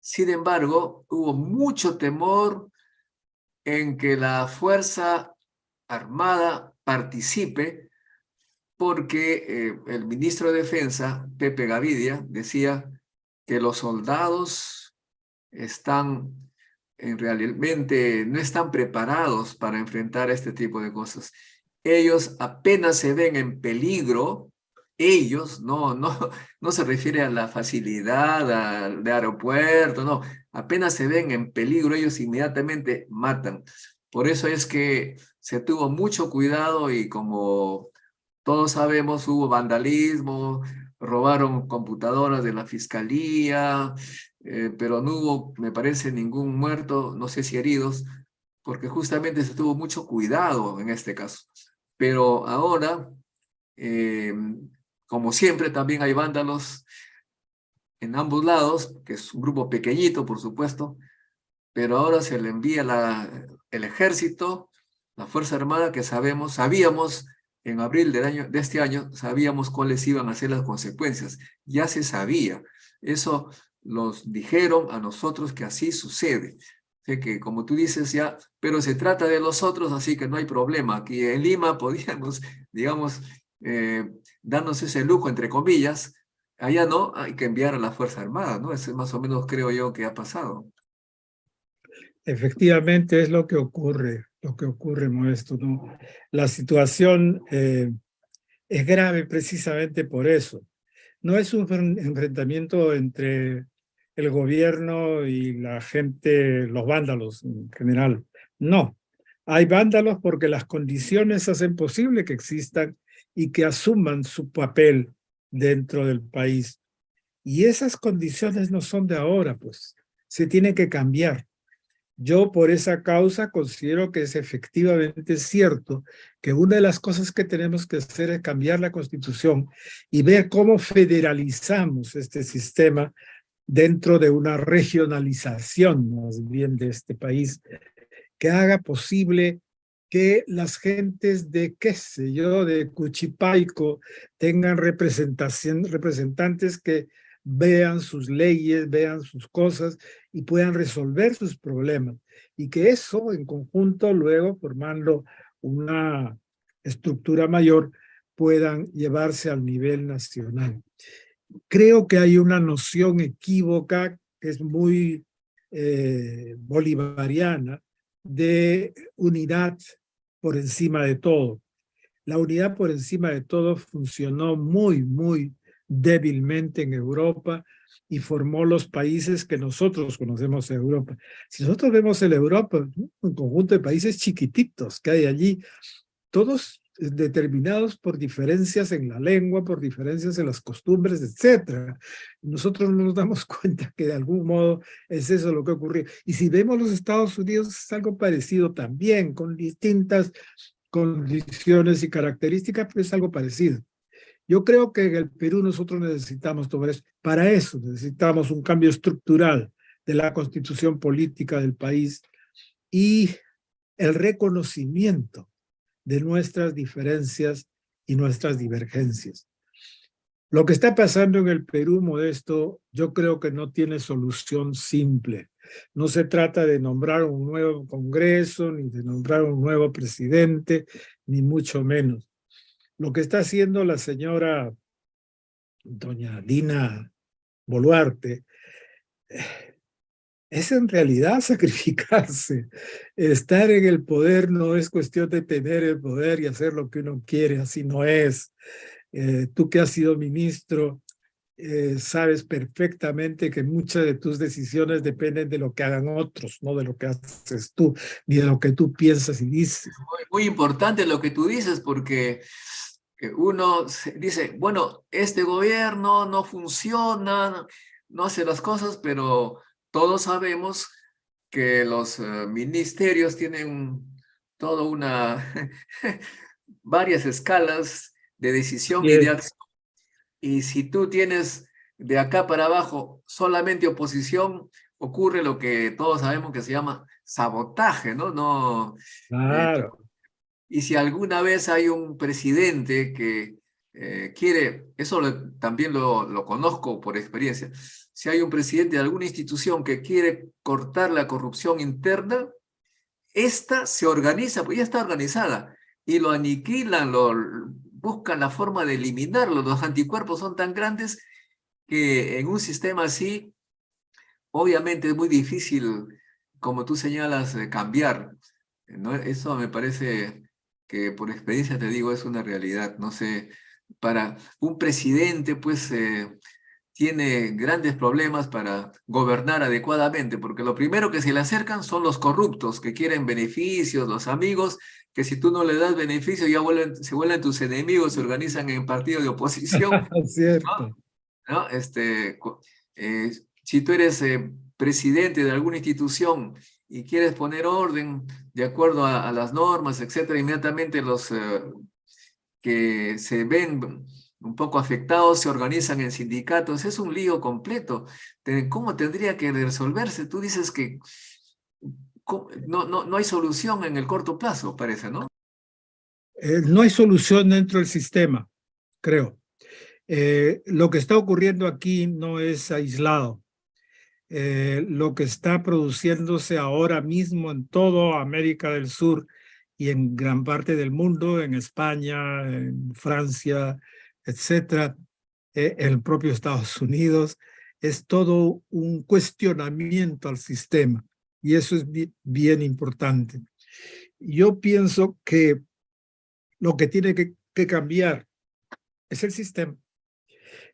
Sin embargo, hubo mucho temor en que la Fuerza Armada participe porque eh, el ministro de Defensa, Pepe Gavidia, decía que los soldados están en realmente no están preparados para enfrentar este tipo de cosas. Ellos apenas se ven en peligro, ellos, no, no, no se refiere a la facilidad al- de aeropuerto, no, apenas se ven en peligro, ellos inmediatamente matan. Por eso es que se tuvo mucho cuidado y como todos sabemos, hubo vandalismo, robaron computadoras de la fiscalía, eh, pero no hubo, me parece, ningún muerto, no sé si heridos, porque justamente se tuvo mucho cuidado en este caso. Pero ahora, eh, como siempre, también hay vándalos en ambos lados, que es un grupo pequeñito, por supuesto, pero ahora se le envía el ejército, la Fuerza Armada, que sabemos, sabíamos en abril del año, de este año, sabíamos cuáles iban a ser las consecuencias. Ya se sabía. Eso los dijeron a nosotros que así sucede. Que como tú dices ya, pero se trata de los otros, así que no hay problema. Aquí en Lima podíamos, digamos, eh, darnos ese lujo, entre comillas. Allá no, hay que enviar a la Fuerza Armada, ¿no? Eso es más o menos creo yo que ha pasado. Efectivamente es lo que ocurre, lo que ocurre, Modesto, ¿no? La situación eh, es grave precisamente por eso. No es un enfren- enfrentamiento entre el gobierno y la gente, los vándalos en general. No, hay vándalos porque las condiciones hacen posible que existan y que asuman su papel dentro del país. Y esas condiciones no son de ahora, pues, se tienen que cambiar. Yo por esa causa considero que es efectivamente cierto que una de las cosas que tenemos que hacer es cambiar la constitución y ver cómo federalizamos este sistema dentro de una regionalización más bien de este país que haga posible que las gentes de, qué sé yo, de Cuchipaico tengan representación, representantes que vean sus leyes, vean sus cosas y puedan resolver sus problemas. Y que eso en conjunto luego formando una estructura mayor puedan llevarse al nivel nacional. Creo que hay una noción equívoca que es muy eh, bolivariana de unidad por encima de todo. La unidad por encima de todo funcionó muy, muy débilmente en Europa y formó los países que nosotros conocemos en Europa. Si nosotros vemos en Europa, un conjunto de países chiquititos que hay allí, todos determinados por diferencias en la lengua, por diferencias en las costumbres, etc. Nosotros no nos damos cuenta que de algún modo es eso lo que ocurrió. Y si vemos los Estados Unidos es algo parecido también, con distintas condiciones y características, pero es algo parecido. Yo creo que en el Perú nosotros necesitamos todo eso. Para eso necesitamos un cambio estructural de la constitución política del país y el reconocimiento de nuestras diferencias y nuestras divergencias. Lo que está pasando en el Perú, Modesto, yo creo que no tiene solución simple. No se trata de nombrar un nuevo Congreso, ni de nombrar un nuevo presidente, ni mucho menos. Lo que está haciendo la señora doña Dina Boluarte es en realidad sacrificarse. Estar en el poder no es cuestión de tener el poder y hacer lo que uno quiere, así no es. Eh, tú que has sido ministro, eh, sabes perfectamente que muchas de tus decisiones dependen de lo que hagan otros, no de lo que haces tú, ni de lo que tú piensas y dices. Muy, muy importante lo que tú dices, porque uno dice, bueno, este gobierno no funciona, no hace las cosas, pero todos sabemos que los eh, ministerios tienen todo una, varias escalas de decisión y de acción. Y si tú tienes de acá para abajo solamente oposición, ocurre lo que todos sabemos que se llama sabotaje, ¿no? no eh, claro. Y si alguna vez hay un presidente que eh, quiere, eso también lo, conozco por experiencia, si hay un presidente de alguna institución que quiere cortar la corrupción interna, esta se organiza, pues ya está organizada, y lo aniquilan, lo, buscan la forma de eliminarlo. Los anticuerpos son tan grandes que en un sistema así, obviamente es muy difícil, como tú señalas, cambiar. ¿no? Eso me parece que por experiencia te digo es una realidad. No sé, para un presidente pues eh, tiene grandes problemas para gobernar adecuadamente, porque lo primero que se le acercan son los corruptos, que quieren beneficios, los amigos, que si tú no le das beneficios ya vuelven, se vuelven tus enemigos, se organizan en partidos de oposición. Cierto. ¿no? Este, eh, si tú eres eh, presidente de alguna institución y quieres poner orden de acuerdo a, las normas, etcétera, inmediatamente los eh, que se ven un poco afectados se organizan en sindicatos. Es un lío completo. ¿Cómo tendría que resolverse? Tú dices que no, no, no hay solución en el corto plazo, parece, ¿no? Eh, no hay solución dentro del sistema, creo. Eh, lo que está ocurriendo aquí no es aislado. Eh, lo que está produciéndose ahora mismo en toda América del Sur y en gran parte del mundo, en España, en Francia, etcétera, en el propio Estados Unidos, es todo un cuestionamiento al sistema y eso es bien, importante. Yo pienso que lo que tiene que, que cambiar es el sistema.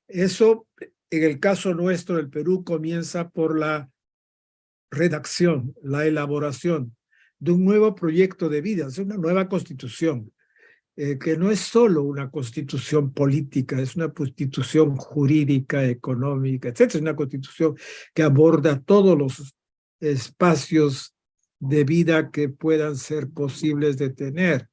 Eso en el caso nuestro del Perú comienza por la redacción, la elaboración de un nuevo proyecto de vida, es una nueva constitución, eh, que no es solo una constitución política, es una constitución jurídica, económica, etc. Es una constitución que aborda todos los espacios de vida que puedan ser posibles de tener.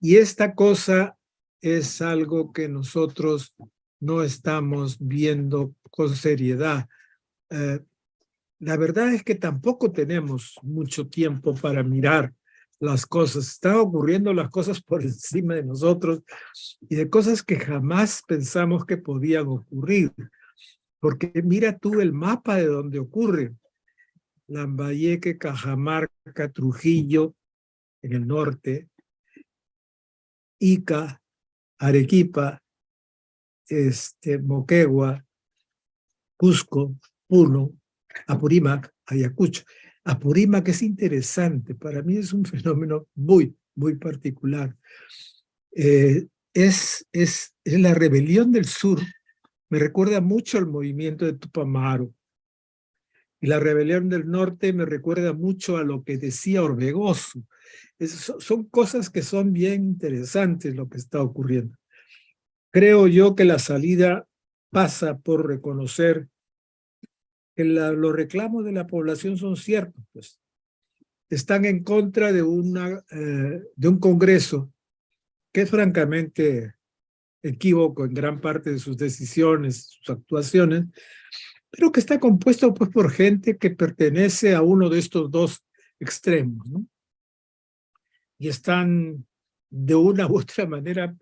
Y esta cosa es algo que nosotros no estamos viendo con seriedad. Eh, la verdad es que tampoco tenemos mucho tiempo para mirar las cosas. Están ocurriendo las cosas por encima de nosotros y de cosas que jamás pensamos que podían ocurrir. Porque mira tú el mapa de donde ocurre. Lambayeque, Cajamarca, Trujillo, en el norte, Ica, Arequipa, este, Moquegua, Cusco, Puno, Apurímac, Ayacucho. Apurímac es interesante, para mí es un fenómeno muy, muy particular. Eh, es, es, es la rebelión del sur, me recuerda mucho al movimiento de Tupamaro. Y la rebelión del norte me recuerda mucho a lo que decía Orbegoso. son cosas que son bien interesantes lo que está ocurriendo. Creo yo que la salida pasa por reconocer que los reclamos de la población son ciertos. Pues. Están en contra de, una, eh, de un Congreso que es francamente equívoco en gran parte de sus decisiones, sus actuaciones, pero que está compuesto pues, por gente que pertenece a uno de estos dos extremos, ¿no? Y están de una u otra manera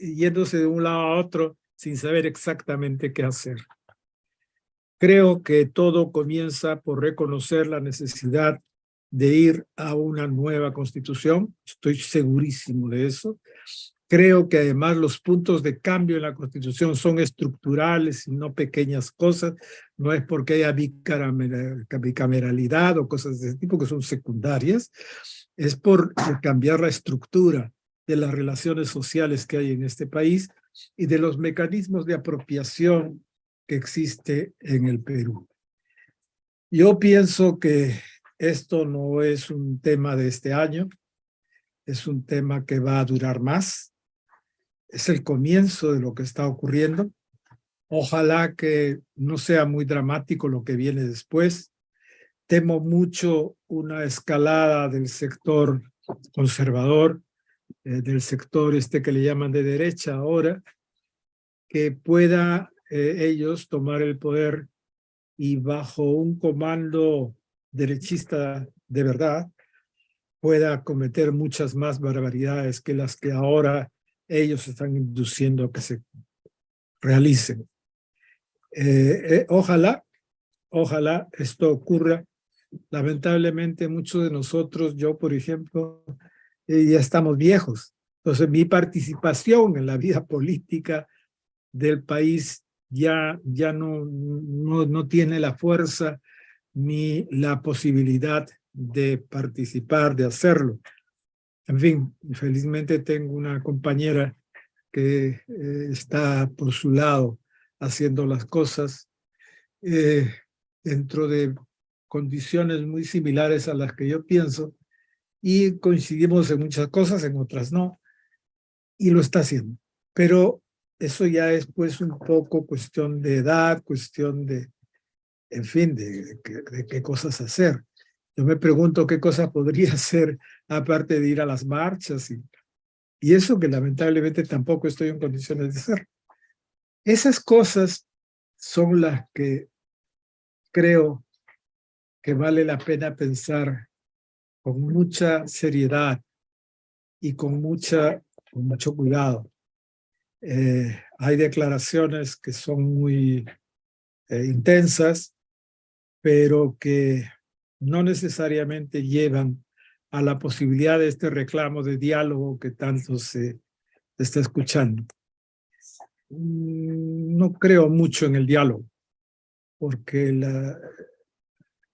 yéndose de un lado a otro sin saber exactamente qué hacer. Creo que todo comienza por reconocer la necesidad de ir a una nueva constitución, estoy segurísimo de eso, Creo que además los puntos de cambio en la Constitución son estructurales y no pequeñas cosas. No es porque haya bicameralidad o cosas de ese tipo que son secundarias. Es por cambiar la estructura de las relaciones sociales que hay en este país y de los mecanismos de apropiación que existe en el Perú. Yo pienso que esto no es un tema de este año, es un tema que va a durar más es el comienzo de lo que está ocurriendo. Ojalá que no sea muy dramático lo que viene después. Temo mucho una escalada del sector conservador, eh, del sector este que le llaman de derecha ahora, que pueda eh, ellos tomar el poder y bajo un comando derechista de verdad, pueda cometer muchas más barbaridades que las que ahora ellos están induciendo a que se realicen. Eh, ojalá, ojalá esto ocurra. Lamentablemente muchos de nosotros, yo por ejemplo, eh, ya estamos viejos. Entonces mi participación en la vida política del país ya, ya no, no, tiene la fuerza ni la posibilidad de participar, de hacerlo. En fin, felizmente tengo una compañera que eh, está por su lado haciendo las cosas eh, dentro de condiciones muy similares a las que yo pienso y coincidimos en muchas cosas, en otras no, y lo está haciendo. Pero eso ya es pues un poco cuestión de edad, cuestión de, en fin, de qué cosas hacer. Yo me pregunto qué cosa podría hacer aparte de ir a las marchas y, y eso que lamentablemente tampoco estoy en condiciones de hacer. Esas cosas son las que creo que vale la pena pensar con mucha seriedad y con, mucha, con mucho cuidado. Eh, hay declaraciones que son muy eh, intensas, pero que no necesariamente llevan a la posibilidad de este reclamo de diálogo que tanto se está escuchando. Mm, no creo mucho en el diálogo, porque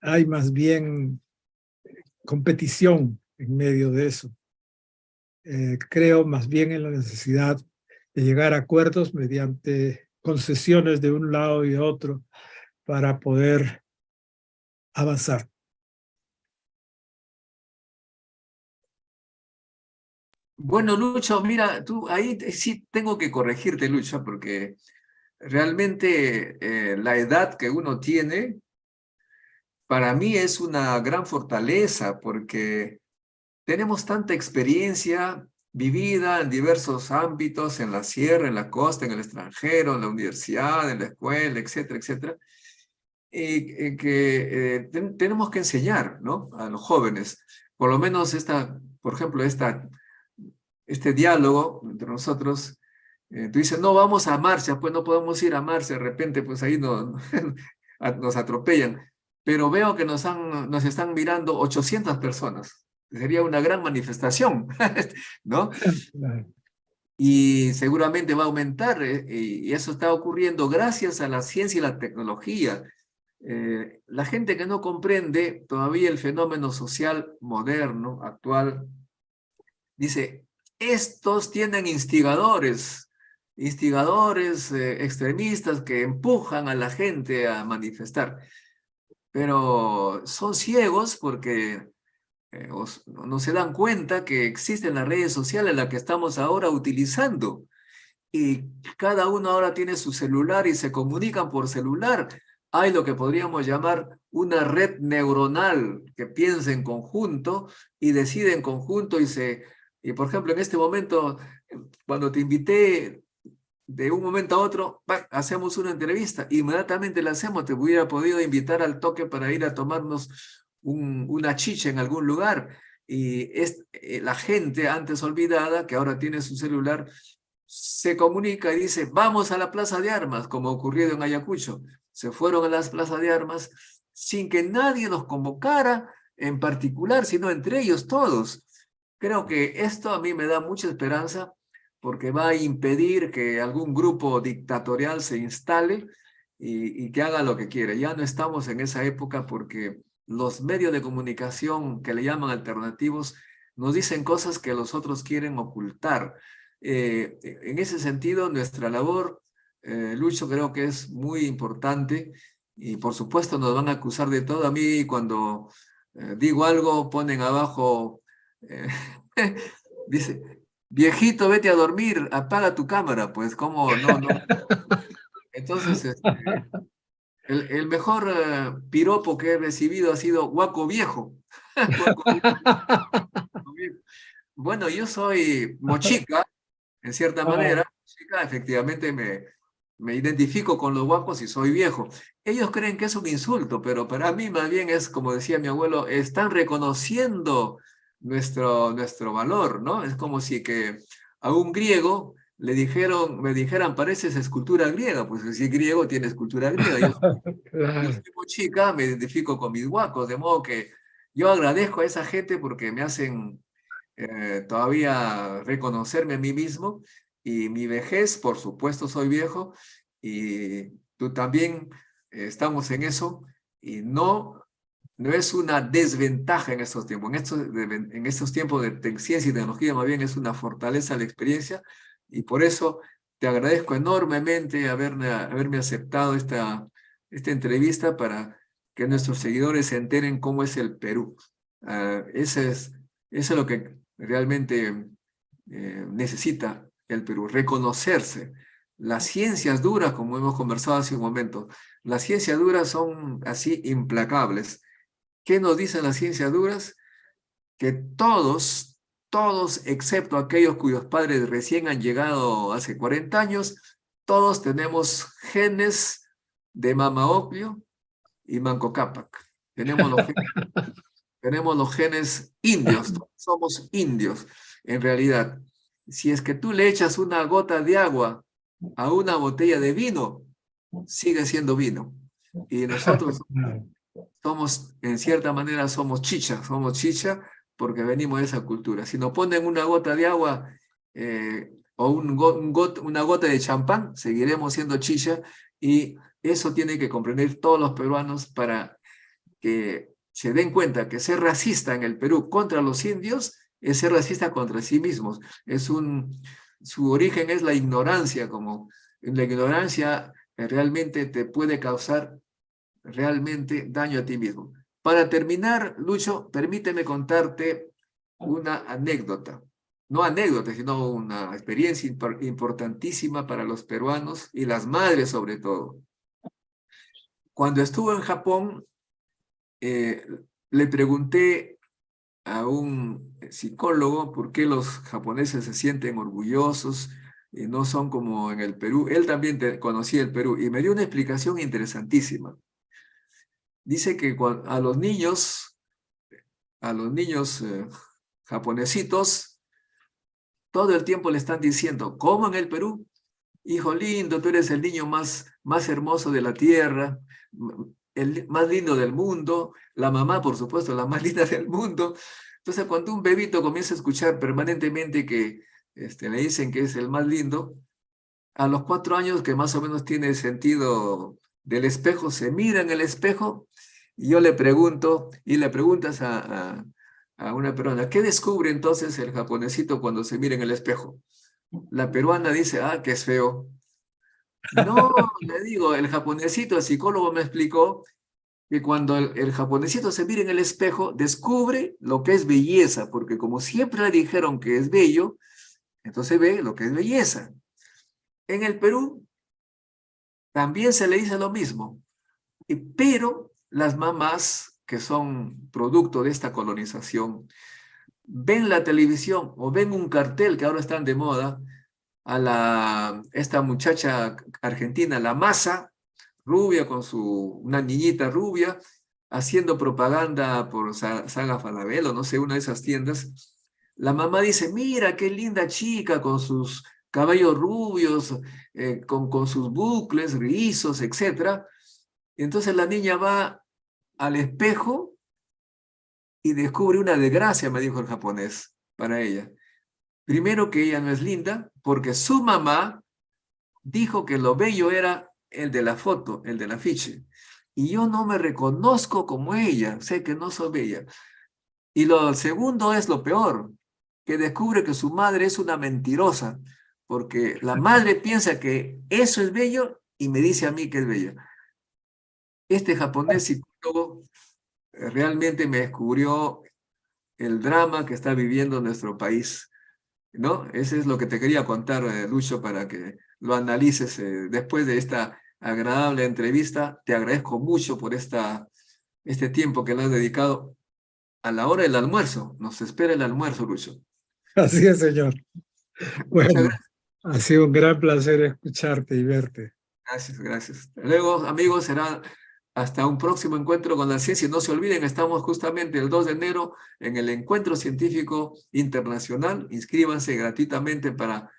hay más bien competición en medio de eso. Eh, creo más bien en la necesidad de llegar a acuerdos mediante concesiones de un lado y de otro para poder avanzar. Bueno, Lucho, mira, tú ahí sí tengo que corregirte, Lucho, porque realmente eh, la edad que uno tiene para mí es una gran fortaleza porque tenemos tanta experiencia vivida en diversos ámbitos, en la sierra, en la costa, en el extranjero, en la universidad, en la escuela, etcétera, etcétera, y, que eh, tenemos que enseñar ¿no? a los jóvenes, por lo menos esta, por ejemplo, esta, este diálogo entre nosotros, eh, tú dices, no, vamos a marcha, pues no podemos ir a marcha, de repente pues ahí no, nos atropellan, pero veo que nos, han, nos están mirando 800 personas, sería una gran manifestación, ¿no? Y seguramente va a aumentar, eh, y eso está ocurriendo gracias a la ciencia y la tecnología. Eh, la gente que no comprende todavía el fenómeno social moderno, actual, dice, estos tienen instigadores, instigadores eh, extremistas que empujan a la gente a manifestar. Pero son ciegos porque eh, no se dan cuenta que existen las redes sociales las que estamos ahora utilizando. Y cada uno ahora tiene su celular y se comunican por celular. Hay lo que podríamos llamar una red neuronal que piensa en conjunto y decide en conjunto y se... Y por ejemplo, en este momento, cuando te invité de un momento a otro, hacemos una entrevista, inmediatamente la hacemos, te hubiera podido invitar al toque para ir a tomarnos una chicha en algún lugar y es, eh, la gente antes olvidada, que ahora tiene su celular, se comunica y dice, vamos a la plaza de armas, como ocurrido en Ayacucho. Se fueron a las plazas de armas sin que nadie los convocara en particular, sino entre ellos todos. Creo que esto a mí me da mucha esperanza porque va a impedir que algún grupo dictatorial se instale y, que haga lo que quiere. Ya no estamos en esa época porque los medios de comunicación que le llaman alternativos nos dicen cosas que los otros quieren ocultar. Eh, en ese sentido, nuestra labor, eh, Lucho, creo que es muy importante y por supuesto nos van a acusar de todo. A mí cuando eh, digo algo ponen abajo, dice, viejito, vete a dormir, apaga tu cámara. Pues, ¿cómo? No, no. Entonces, este, el, mejor eh, piropo que he recibido ha sido guaco viejo. bueno, yo soy mochica, en cierta ah. manera. Mochica, efectivamente me, me identifico con los guapos y soy viejo. Ellos creen que es un insulto, pero para mí más bien es, como decía mi abuelo, están reconociendo nuestro, nuestro valor, ¿no? Es como si que a un griego le dijeron, me dijeran, pareces escultura griega, pues si griego tiene escultura griega. Yo, como chica, me identifico con mis guacos, de modo que yo agradezco a esa gente porque me hacen eh, todavía reconocerme a mí mismo y mi vejez, por supuesto soy viejo y tú también eh, estamos en eso y no, no es una desventaja en estos tiempos. En estos, en estos tiempos de ciencia y tecnología más bien es una fortaleza la experiencia y por eso te agradezco enormemente haberme, haberme aceptado esta, esta entrevista para que nuestros seguidores se enteren cómo es el Perú. Uh, ese es, eso es lo que realmente eh, necesita el Perú, reconocerse. Las ciencias duras, como hemos conversado hace un momento, las ciencias duras son así implacables. ¿Qué nos dicen las ciencias duras? Que todos, todos, excepto aquellos cuyos padres recién han llegado hace 40 años, todos tenemos genes de Mama Oclio y Manco Cápac. Tenemos los, genes, tenemos los genes indios, somos indios en realidad. Si es que tú le echas una gota de agua a una botella de vino, sigue siendo vino. Y nosotros somos, en cierta manera, somos chicha, somos chicha porque venimos de esa cultura. Si nos ponen una gota de agua eh, o un, una gota de champán, seguiremos siendo chicha y eso tiene que comprender todos los peruanos para que se den cuenta que ser racista en el Perú contra los indios es ser racista contra sí mismos. Es un, su origen es la ignorancia, como la ignorancia realmente te puede causar realmente daño a ti mismo. Para terminar, Lucho, permíteme contarte una anécdota. No anécdota, sino una experiencia importantísima para los peruanos y las madres sobre todo. Cuando estuve en Japón, eh, le pregunté a un psicólogo por qué los japoneses se sienten orgullosos y no son como en el Perú. Él también conocía el Perú y me dio una explicación interesantísima. Dice que a los niños, a los niños eh, japonesitos, todo el tiempo le están diciendo, ¿cómo en el Perú? Hijo lindo, tú eres el niño más, más hermoso de la tierra, el más lindo del mundo, la mamá, por supuesto, la más linda del mundo. Entonces, cuando un bebito comienza a escuchar permanentemente que este, le dicen que es el más lindo, a los cuatro años, que más o menos tiene sentido del espejo, se mira en el espejo y yo le pregunto, y le preguntas a, a, a una peruana, ¿qué descubre entonces el japonesito cuando se mira en el espejo? La peruana dice, ah, que es feo. No, le digo, el japonesito, el psicólogo me explicó que cuando el, el japonesito se mira en el espejo, descubre lo que es belleza, porque como siempre le dijeron que es bello, entonces ve lo que es belleza. En el Perú también se le dice lo mismo, pero las mamás que son producto de esta colonización, ven la televisión o ven un cartel que ahora están de moda, a la, esta muchacha argentina, la masa, rubia con su, una niñita rubia, haciendo propaganda por Sa- Saga Falabella, no sé, una de esas tiendas. La mamá dice, mira qué linda chica con sus cabellos rubios, eh, con, con sus bucles, rizos, etc. Entonces la niña va al espejo y descubre una desgracia, me dijo el japonés, para ella. Primero que ella no es linda, porque su mamá dijo que lo bello era el de la foto, el del afiche. Y yo no me reconozco como ella, sé que no soy bella. Y lo segundo es lo peor, que descubre que su madre es una mentirosa, porque la madre piensa que eso es bello y me dice a mí que es bella. Este japonés psicólogo eh, realmente me descubrió el drama que está viviendo nuestro país. ¿no? Ese es lo que te quería contar, eh, Lucho, para que lo analices eh, después de esta agradable entrevista. Te agradezco mucho por esta, este tiempo que le has dedicado a la hora del almuerzo. Nos espera el almuerzo, Lucho. Así es, señor. Muchas Bueno, gracias. Ha sido un gran placer escucharte y verte. Gracias, gracias. Luego, amigos, será hasta un próximo encuentro con la ciencia. No se olviden, estamos justamente el 2 de enero en el Encuentro Científico Internacional. Inscríbanse gratuitamente para